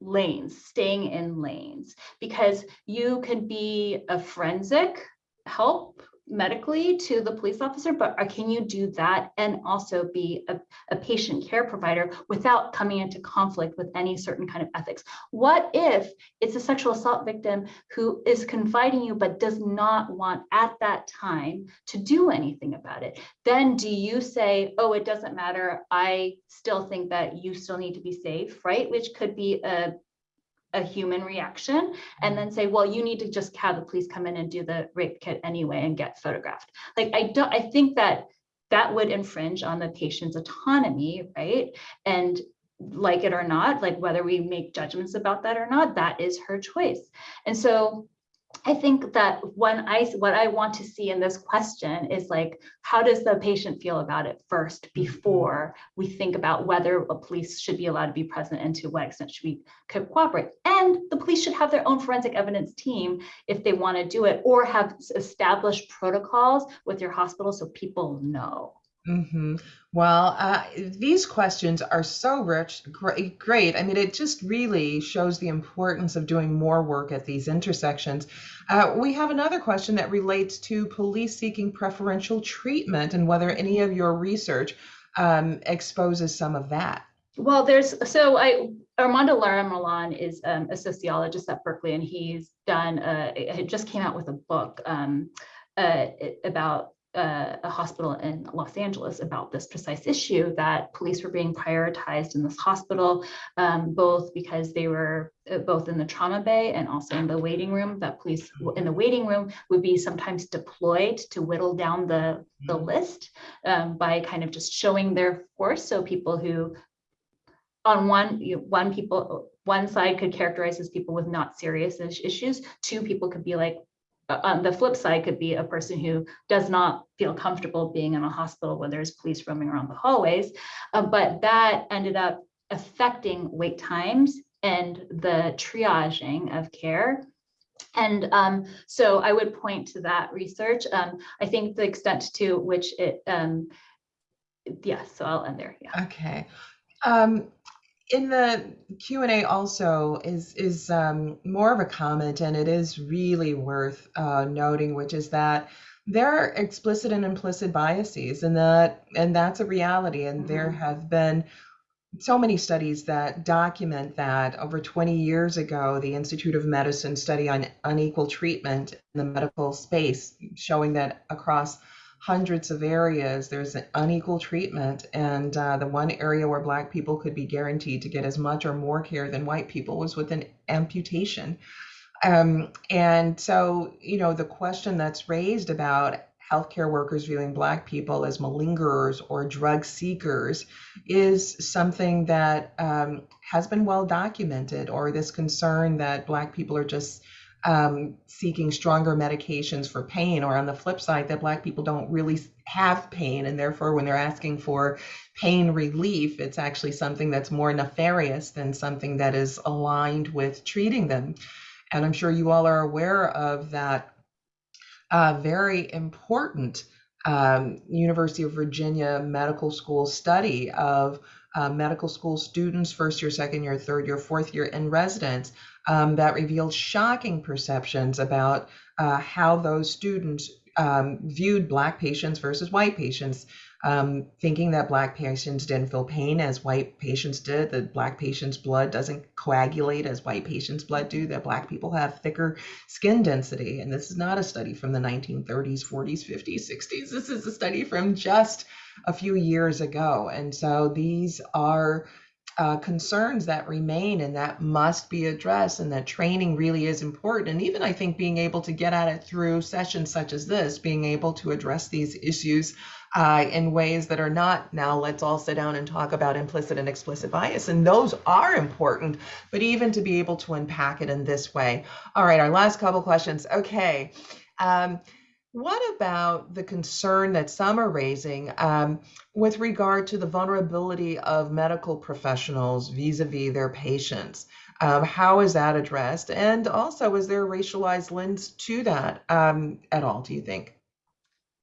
lanes, staying in lanes, because you can be a forensic help medically to the police officer, but can you do that and also be a, a, patient care provider without coming into conflict with any certain kind of ethics? What if it's a sexual assault victim who is confiding you but does not want at that time to do anything about it? Then do you say, oh, it doesn't matter. I still think that you still need to be safe, right? Which could be a a human reaction and then say, well, you need to just have the police come in and do the rape kit anyway and get photographed. Like I don't, I think that that would infringe on the patient's autonomy, right? And like it or not, like whether we make judgments about that or not, that is her choice. And so I think that when I what I want to see in this question is like, how does the patient feel about it first mm-hmm. before we think about whether a police should be allowed to be present and to what extent should we cooperate? And the police should have their own forensic evidence team if they want to do it or have established protocols with your hospital so people know. Mm-hmm. Well, uh, these questions are so rich, great, great. I mean, it just really shows the importance of doing more work at these intersections. Uh, we have another question that relates to police seeking preferential treatment and whether any of your research um, exposes some of that. Well, there's so I Armando Lara-Millán is um, a sociologist at Berkeley, and he's done. It just came out with a book um, uh, about uh, a hospital in Los Angeles about this precise issue that police were being prioritized in this hospital, um, both because they were uh, both in the trauma bay and also in the waiting room, that police in the waiting room would be sometimes deployed to whittle down the, the mm-hmm. list um, by kind of just showing their force. So people who on one, you know, one people, one side could characterize as people with not serious issues. Two people could be like, on the flip side could be a person who does not feel comfortable being in a hospital when there's police roaming around the hallways. Uh, but that ended up affecting wait times and the triaging of care. And um, so I would point to that research. Um, I think the extent to which it, um, yeah, so I'll end there. Yeah. Okay. Um, in the q&a also is is um, more of a comment and it is really worth uh, noting which is that there are explicit and implicit biases and that and that's a reality and mm-hmm. there have been so many studies that document that over 20 years ago the institute of medicine study on unequal treatment in the medical space showing that across hundreds of areas, there's an unequal treatment. And uh, the one area where Black people could be guaranteed to get as much or more care than white people was with an amputation. Um, and so, you know, the question that's raised about healthcare workers viewing Black people as malingerers or drug seekers is something that um, has been well documented, or this concern that Black people are just um, seeking stronger medications for pain, or on the flip side, that Black people don't really have pain, and therefore, when they're asking for pain relief, it's actually something that's more nefarious than something that is aligned with treating them. And I'm sure you all are aware of that uh, very important um, University of Virginia Medical School study of uh, medical school students, first year, second year, third year, fourth year, and residents um, that revealed shocking perceptions about uh, how those students um, viewed Black patients versus white patients, um, thinking that Black patients didn't feel pain as white patients did, that Black patients' blood doesn't coagulate as white patients' blood do, that Black people have thicker skin density. And this is not a study from the 1930s, 40s, 50s, 60s. This is a study from just a few years ago. And so these are uh, concerns that remain and that must be addressed and that training really is important and even i think being able to get at it through sessions such as this being able to address these issues uh, in ways that are not now let's all sit down and talk about implicit and explicit bias and those are important but even to be able to unpack it in this way all right our last couple questions okay um, what about the concern that some are raising um, with regard to the vulnerability of medical professionals vis-a-vis their patients? Um, how is that addressed? And also, is there a racialized lens to that um, at all? Do you think?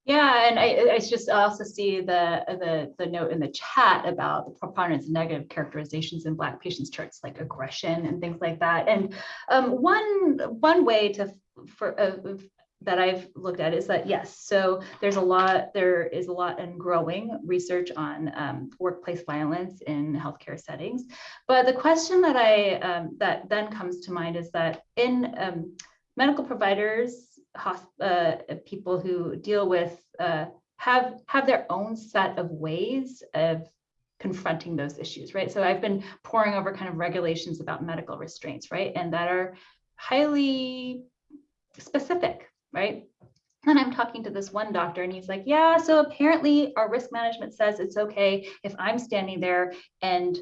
Yeah, and I, I just also see the, the the note in the chat about the preponderance of negative characterizations in Black patients' charts, like aggression and things like that. And um, one one way to for uh, that I've looked at is that yes, so there's a lot, there is a lot and growing research on um, workplace violence in healthcare settings. But the question that I um, that then comes to mind is that in um, medical providers, uh, people who deal with uh, have have their own set of ways of confronting those issues, right? So I've been poring over kind of regulations about medical restraints, right, and that are highly specific right? And I'm talking to this one doctor and he's like, yeah, so apparently our risk management says it's okay if I'm standing there and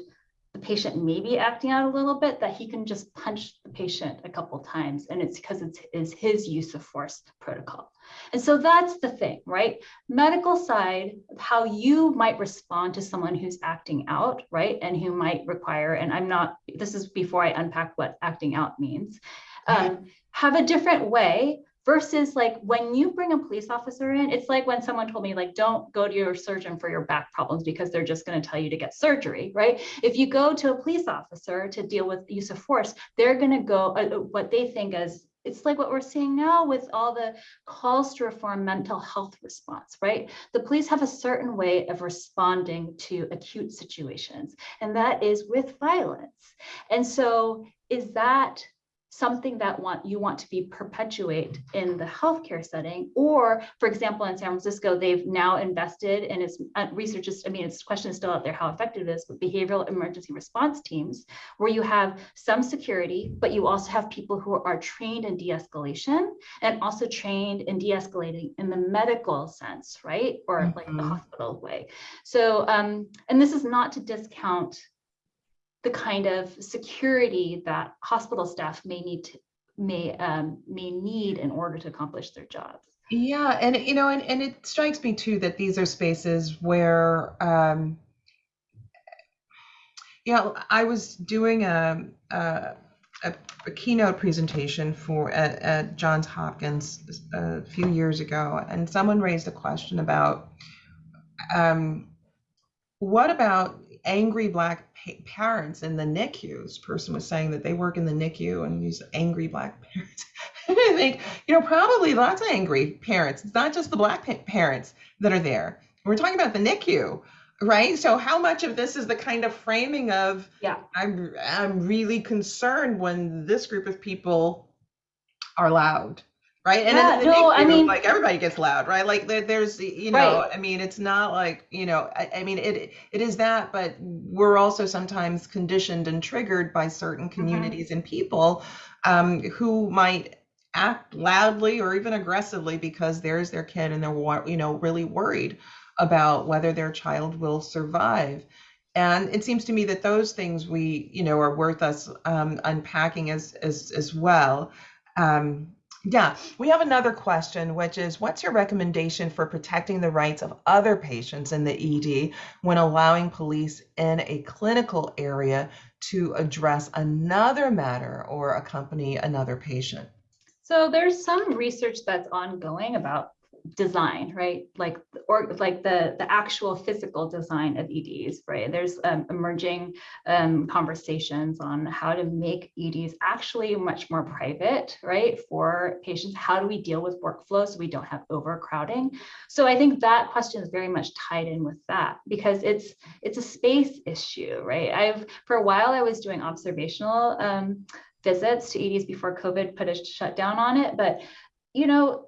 the patient may be acting out a little bit that he can just punch the patient a couple times and it's because it's is his use of force protocol. And so that's the thing right? Medical side how you might respond to someone who's acting out right? And who might require and i'm not this is before i unpack what acting out means. Um, have a different way versus like when you bring a police officer in it's like when someone told me like don't go to your surgeon for your back problems because they're just going to tell you to get surgery right if you go to a police officer to deal with use of force they're going to go uh, uh, what they think as it's like what we're seeing now with all the calls to reform mental health response, right? The police have a certain way of responding to acute situations, and that is with violence. And so, is that something that want you want to be perpetuate in the healthcare setting or for example in san francisco they've now invested in its uh, research is i mean its question is still out there how effective it is but behavioral emergency response teams where you have some security but you also have people who are trained in de-escalation and also trained in de-escalating in the medical sense right or mm-hmm. like the hospital way so um and this is not to discount the kind of security that hospital staff may need to may um, may need in order to accomplish their jobs. Yeah, and you know, and, and it strikes me too that these are spaces where, um, know, I was doing a a, a, a keynote presentation for at, at Johns Hopkins a few years ago, and someone raised a question about um, what about angry black parents in the NICU. This person was saying that they work in the NICU and use angry black parents. I think, you know, probably lots of angry parents. It's not just the black pa- parents that are there. We're talking about the NICU, right? So how much of this is the kind of framing of yeah, I'm I'm really concerned when this group of people are loud right? And yeah, no, I mean, like everybody gets loud, right? Like there, there's, you know, right. I mean, it's not like, you know, I, I, mean, it it is that, but we're also sometimes conditioned and triggered by certain mm-hmm. communities mm-hmm. and people um, who might act loudly or even aggressively because there's their kid and they're, you know, really worried about whether their child will survive. And it seems to me that those things we, you know, are worth us um, unpacking as as as well. Um, yeah, we have another question, which is what's your recommendation for protecting the rights of other patients in the ED when allowing police in a clinical area to address another matter or accompany another patient? So there's some research that's ongoing about design, right? Like, or like the, the actual physical design of EDs, right? There's um, emerging um, conversations on how to make EDs actually much more private, right? For patients, how do we deal with workflow so we don't have overcrowding? So I think that question is very much tied in with that because it's it's a space issue, right? I've for a while I was doing observational um, visits to EDs before COVID put a shutdown on it, but you know,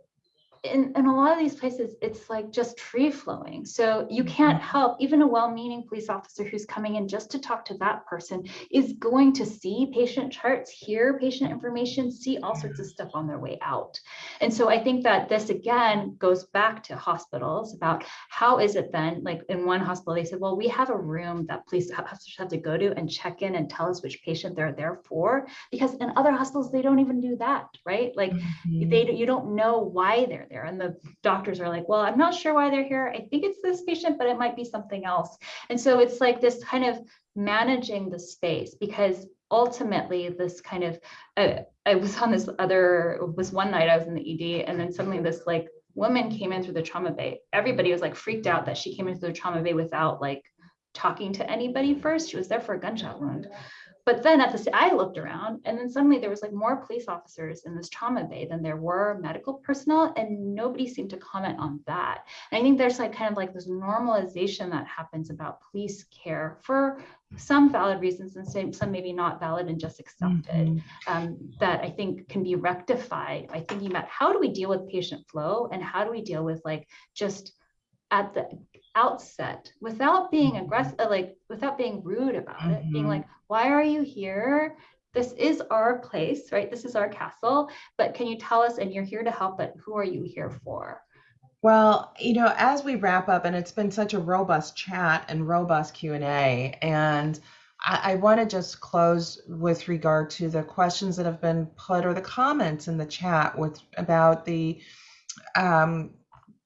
in, in a lot of these places, it's like just free flowing. So you mm-hmm. can't help, even a well-meaning police officer who's coming in just to talk to that person is going to see patient charts, hear patient information, see all sorts of stuff on their way out. And so I think that this again goes back to hospitals about how is it then, like in one hospital, they said, well, we have a room that police officers have to go to and check in and tell us which patient they're there for. Because in other hospitals, they don't even do that, right? Like they mm-hmm. you don't know why they're there. And the doctors are like well i'm not sure why they're here. I think it's this patient but it might be something else. And so it's like this kind of managing the space because ultimately this kind of uh, i was on this other was one night i was in the ed and then suddenly this like woman came in through the trauma bay. Everybody was like freaked out that she came into the trauma bay without like talking to anybody first. She was there for a gunshot wound but then at the I looked around and then suddenly there was like more police officers in this trauma bay than there were medical personnel and nobody seemed to comment on that. And I think there's like kind of like this normalization that happens about police care for some valid reasons and some, some maybe not valid and just accepted mm -hmm. um, that I think can be rectified by thinking about how do we deal with patient flow and how do we deal with like just at the outset without being aggressive like without being rude about mm -hmm. it being like why are you here? This is our place right? This is our castle but can you tell us and you're here to help but who are you here for? Well you know as we wrap up and it's been such a robust chat and robust q&a and I, I want to just close with regard to the questions that have been put or the comments in the chat with about the um,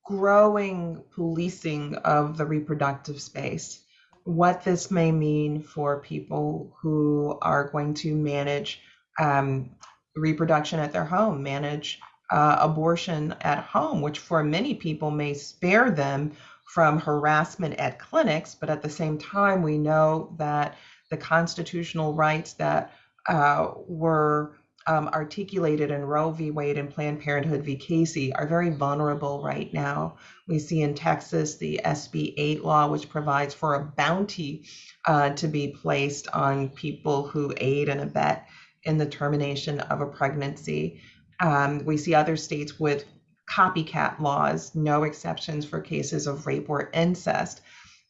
growing policing of the reproductive space, what this may mean for people who are going to manage um, reproduction at their home, manage uh, abortion at home, which for many people may spare them from harassment at clinics, but at the same time, we know that the constitutional rights that uh, were um, articulated in Roe v. Wade and Planned Parenthood v. Casey are very vulnerable right now. We see in Texas the SB 8 law, which provides for a bounty uh, to be placed on people who aid and abet in the termination of a pregnancy. Um, we see other states with copycat laws, no exceptions for cases of rape or incest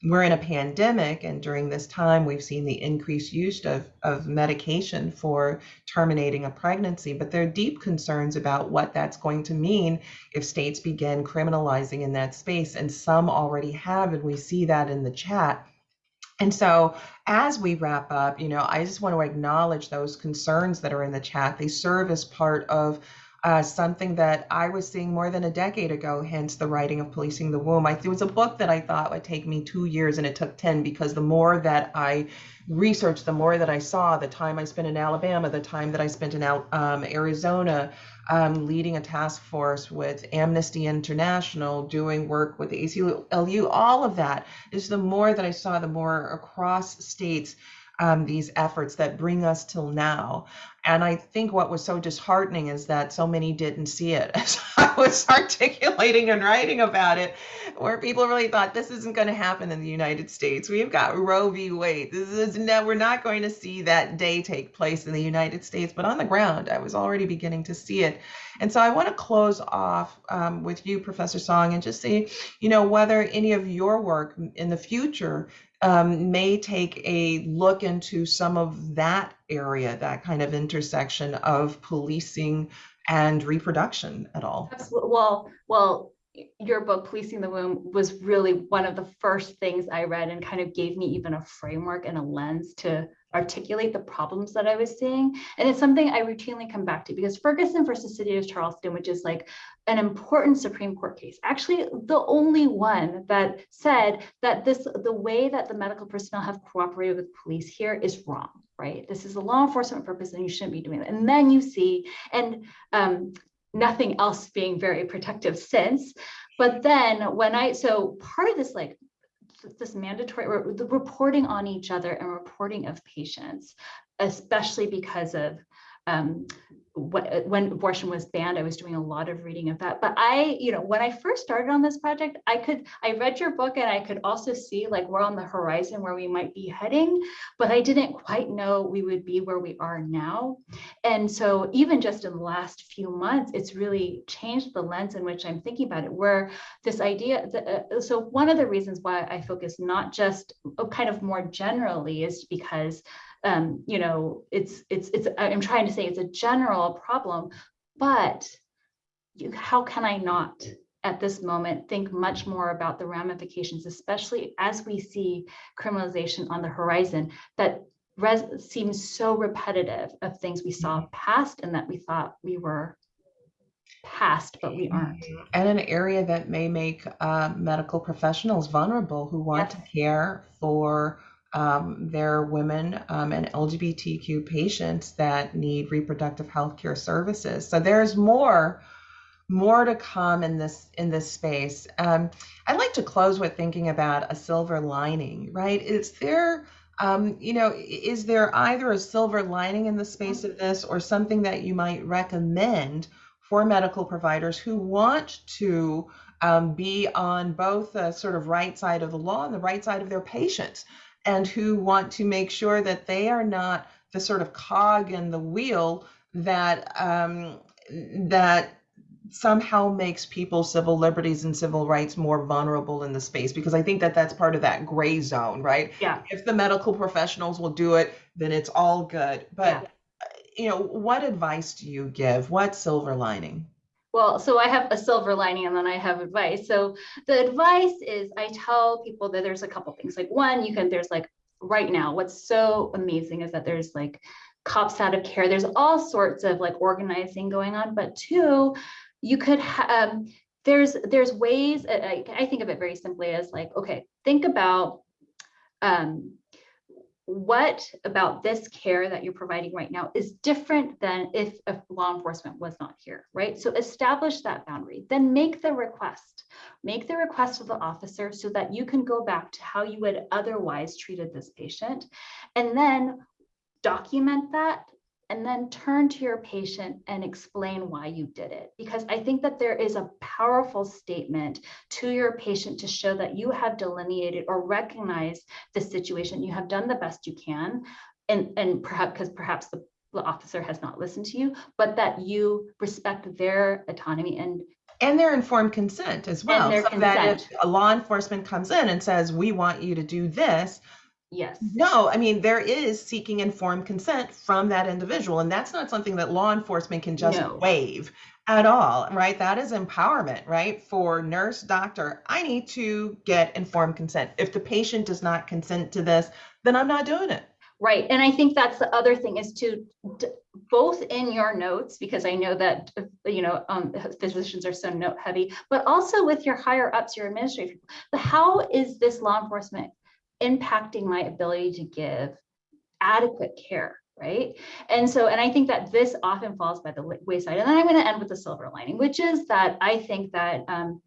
we're in a pandemic and during this time we've seen the increased use of, of medication for terminating a pregnancy but there are deep concerns about what that's going to mean if states begin criminalizing in that space and some already have and we see that in the chat. And so as we wrap up you know i just want to acknowledge those concerns that are in the chat. They serve as part of uh, something that I was seeing more than a decade ago, hence the writing of Policing the Womb. I, it was a book that I thought would take me two years and it took 10 because the more that I researched, the more that I saw, the time I spent in Alabama, the time that I spent in um, Arizona, um, leading a task force with Amnesty International, doing work with the ACLU, all of that is the more that I saw, the more across states um, these efforts that bring us till now. And I think what was so disheartening is that so many didn't see it as I was articulating and writing about it, where people really thought this isn't going to happen in the United States. We've got Roe v. Wade. This is no, we're not going to see that day take place in the United States, but on the ground, I was already beginning to see it. And so I want to close off um, with you, Professor Song, and just see, you know, whether any of your work in the future um, may take a look into some of that area, that kind of intersection of policing and reproduction at all. Absolutely. Well, well, your book policing the womb was really one of the first things i read and kind of gave me even a framework and a lens to articulate the problems that I was seeing. And it's something I routinely come back to because Ferguson versus City of Charleston, which is like an important Supreme Court case, actually the only one that said that this the way that the medical personnel have cooperated with police here is wrong, right? This is a law enforcement purpose and you shouldn't be doing that. And then you see, and um, nothing else being very protective since, But then when I, so part of this, like, th- this mandatory, reporting on each other and reporting of patients, especially because of um, when abortion was banned, I was doing a lot of reading of that. But I, you know, when I first started on this project, I could, I read your book and I could also see like we're on the horizon where we might be heading, but I didn't quite know we would be where we are now. And so even just in the last few months, it's really changed the lens in which I'm thinking about it, where this idea, uh, so one of the reasons why I focus not just uh, kind of more generally is because um, you know, it's it's it's I'm trying to say it's a general problem, but you, how can I not at this moment think much more about the ramifications, especially as we see criminalization on the horizon that res- seems so repetitive of things we saw past and that we thought we were past, but we aren't. And an area that may make uh, medical professionals vulnerable who want to care for um, are women um, and LGBTQ patients that need reproductive health care services. So there's more more to come in this in this space. Um, I'd like to close with thinking about a silver lining, right? Is there um, you know, is there either a silver lining in the space of this or something that you might recommend for medical providers who want to um, be on both the sort of right side of the law and the right side of their patients and who want to make sure that they are not the sort of cog in the wheel that um, that somehow makes people's civil liberties and civil rights more vulnerable in the space because i think that that's part of that gray zone right Yeah. if the medical professionals will do it then it's all good but Yeah. you know what advice do you give what silver lining Well, so I have a silver lining and then I have advice. So the advice is I tell people that there's a couple things. Like one, you can, there's like right now, what's so amazing is that there's like cops out of care. There's all sorts of like organizing going on. But two, you could um, there's there's ways I, I think of it very simply as like, okay, think about um what about this care that you're providing right now is different than if, if law enforcement was not here, right? So establish that boundary, then make the request. Make the request of the officer so that you can go back to how you would otherwise treated this patient. And then document that and then turn to your patient and explain why you did it. Because I think that there is a powerful statement to your patient to show that you have delineated or recognized the situation, you have done the best you can, and, and perhaps because perhaps the, the officer has not listened to you, but that you respect their autonomy and and their informed consent as well their so that if a law enforcement comes in and says we want you to do this yes. No, I mean, there is seeking informed consent from that individual, and that's not something that law enforcement can just No. waive at all, right? That is empowerment, right? For nurse, doctor, I need to get informed consent. If the patient does not consent to this, then I'm not doing it. Right. And I think that's the other thing is to both in your notes, because I know that, you know, um, physicians are so note heavy, but also with your higher ups, your administrative how is this law enforcement impacting my ability to give adequate care? Right. And so, and I think that this often falls by the wayside. And then I'm going to end with the silver lining, which is that I think that um,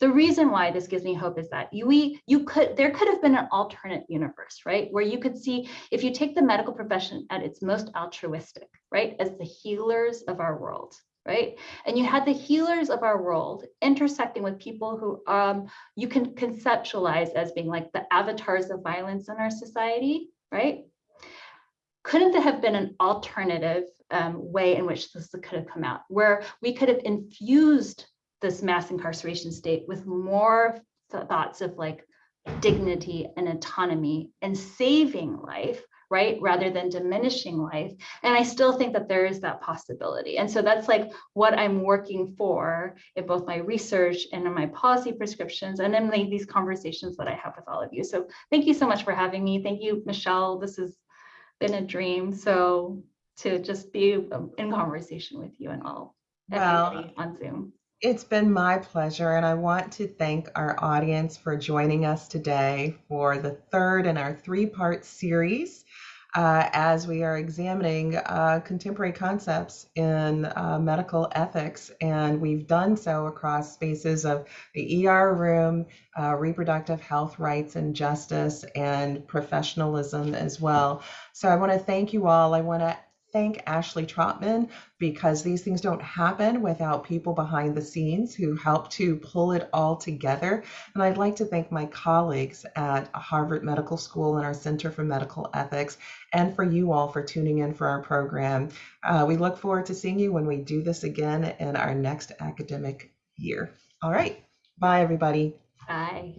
the reason why this gives me hope is that you we you could there could have been an alternate universe right where you could see if you take the medical profession at its most altruistic right as the healers of our world right? And you had the healers of our world intersecting with people who um, you can conceptualize as being like the avatars of violence in our society right? Couldn't there have been an alternative um, way in which this could have come out where we could have infused this mass incarceration state with more th- thoughts of like dignity and autonomy and saving life right rather than diminishing life. And i still think that there is that possibility. And so that's like what i'm working for in both my research and in my policy prescriptions and in like, these conversations that i have with all of you. So thank you so much for having me. Thank you Michele. This has been a dream. So to just be um, in conversation with you and all Well, on zoom. It's been my pleasure, and I want to thank our audience for joining us today for the third in our three part series uh, as we are examining uh, contemporary concepts in uh, medical ethics. And we've done so across spaces of the ER room, uh, reproductive health rights and justice, and professionalism as well. So I want to thank you all. I want to thank Ashley Trotman because these things don't happen without people behind the scenes who help to pull it all together. And I'd like to thank my colleagues at Harvard Medical School and our Center for Medical Ethics, and for you all for tuning in for our program. Uh, we look forward to seeing you when we do this again in our next academic year. All right. Bye, everybody. Bye.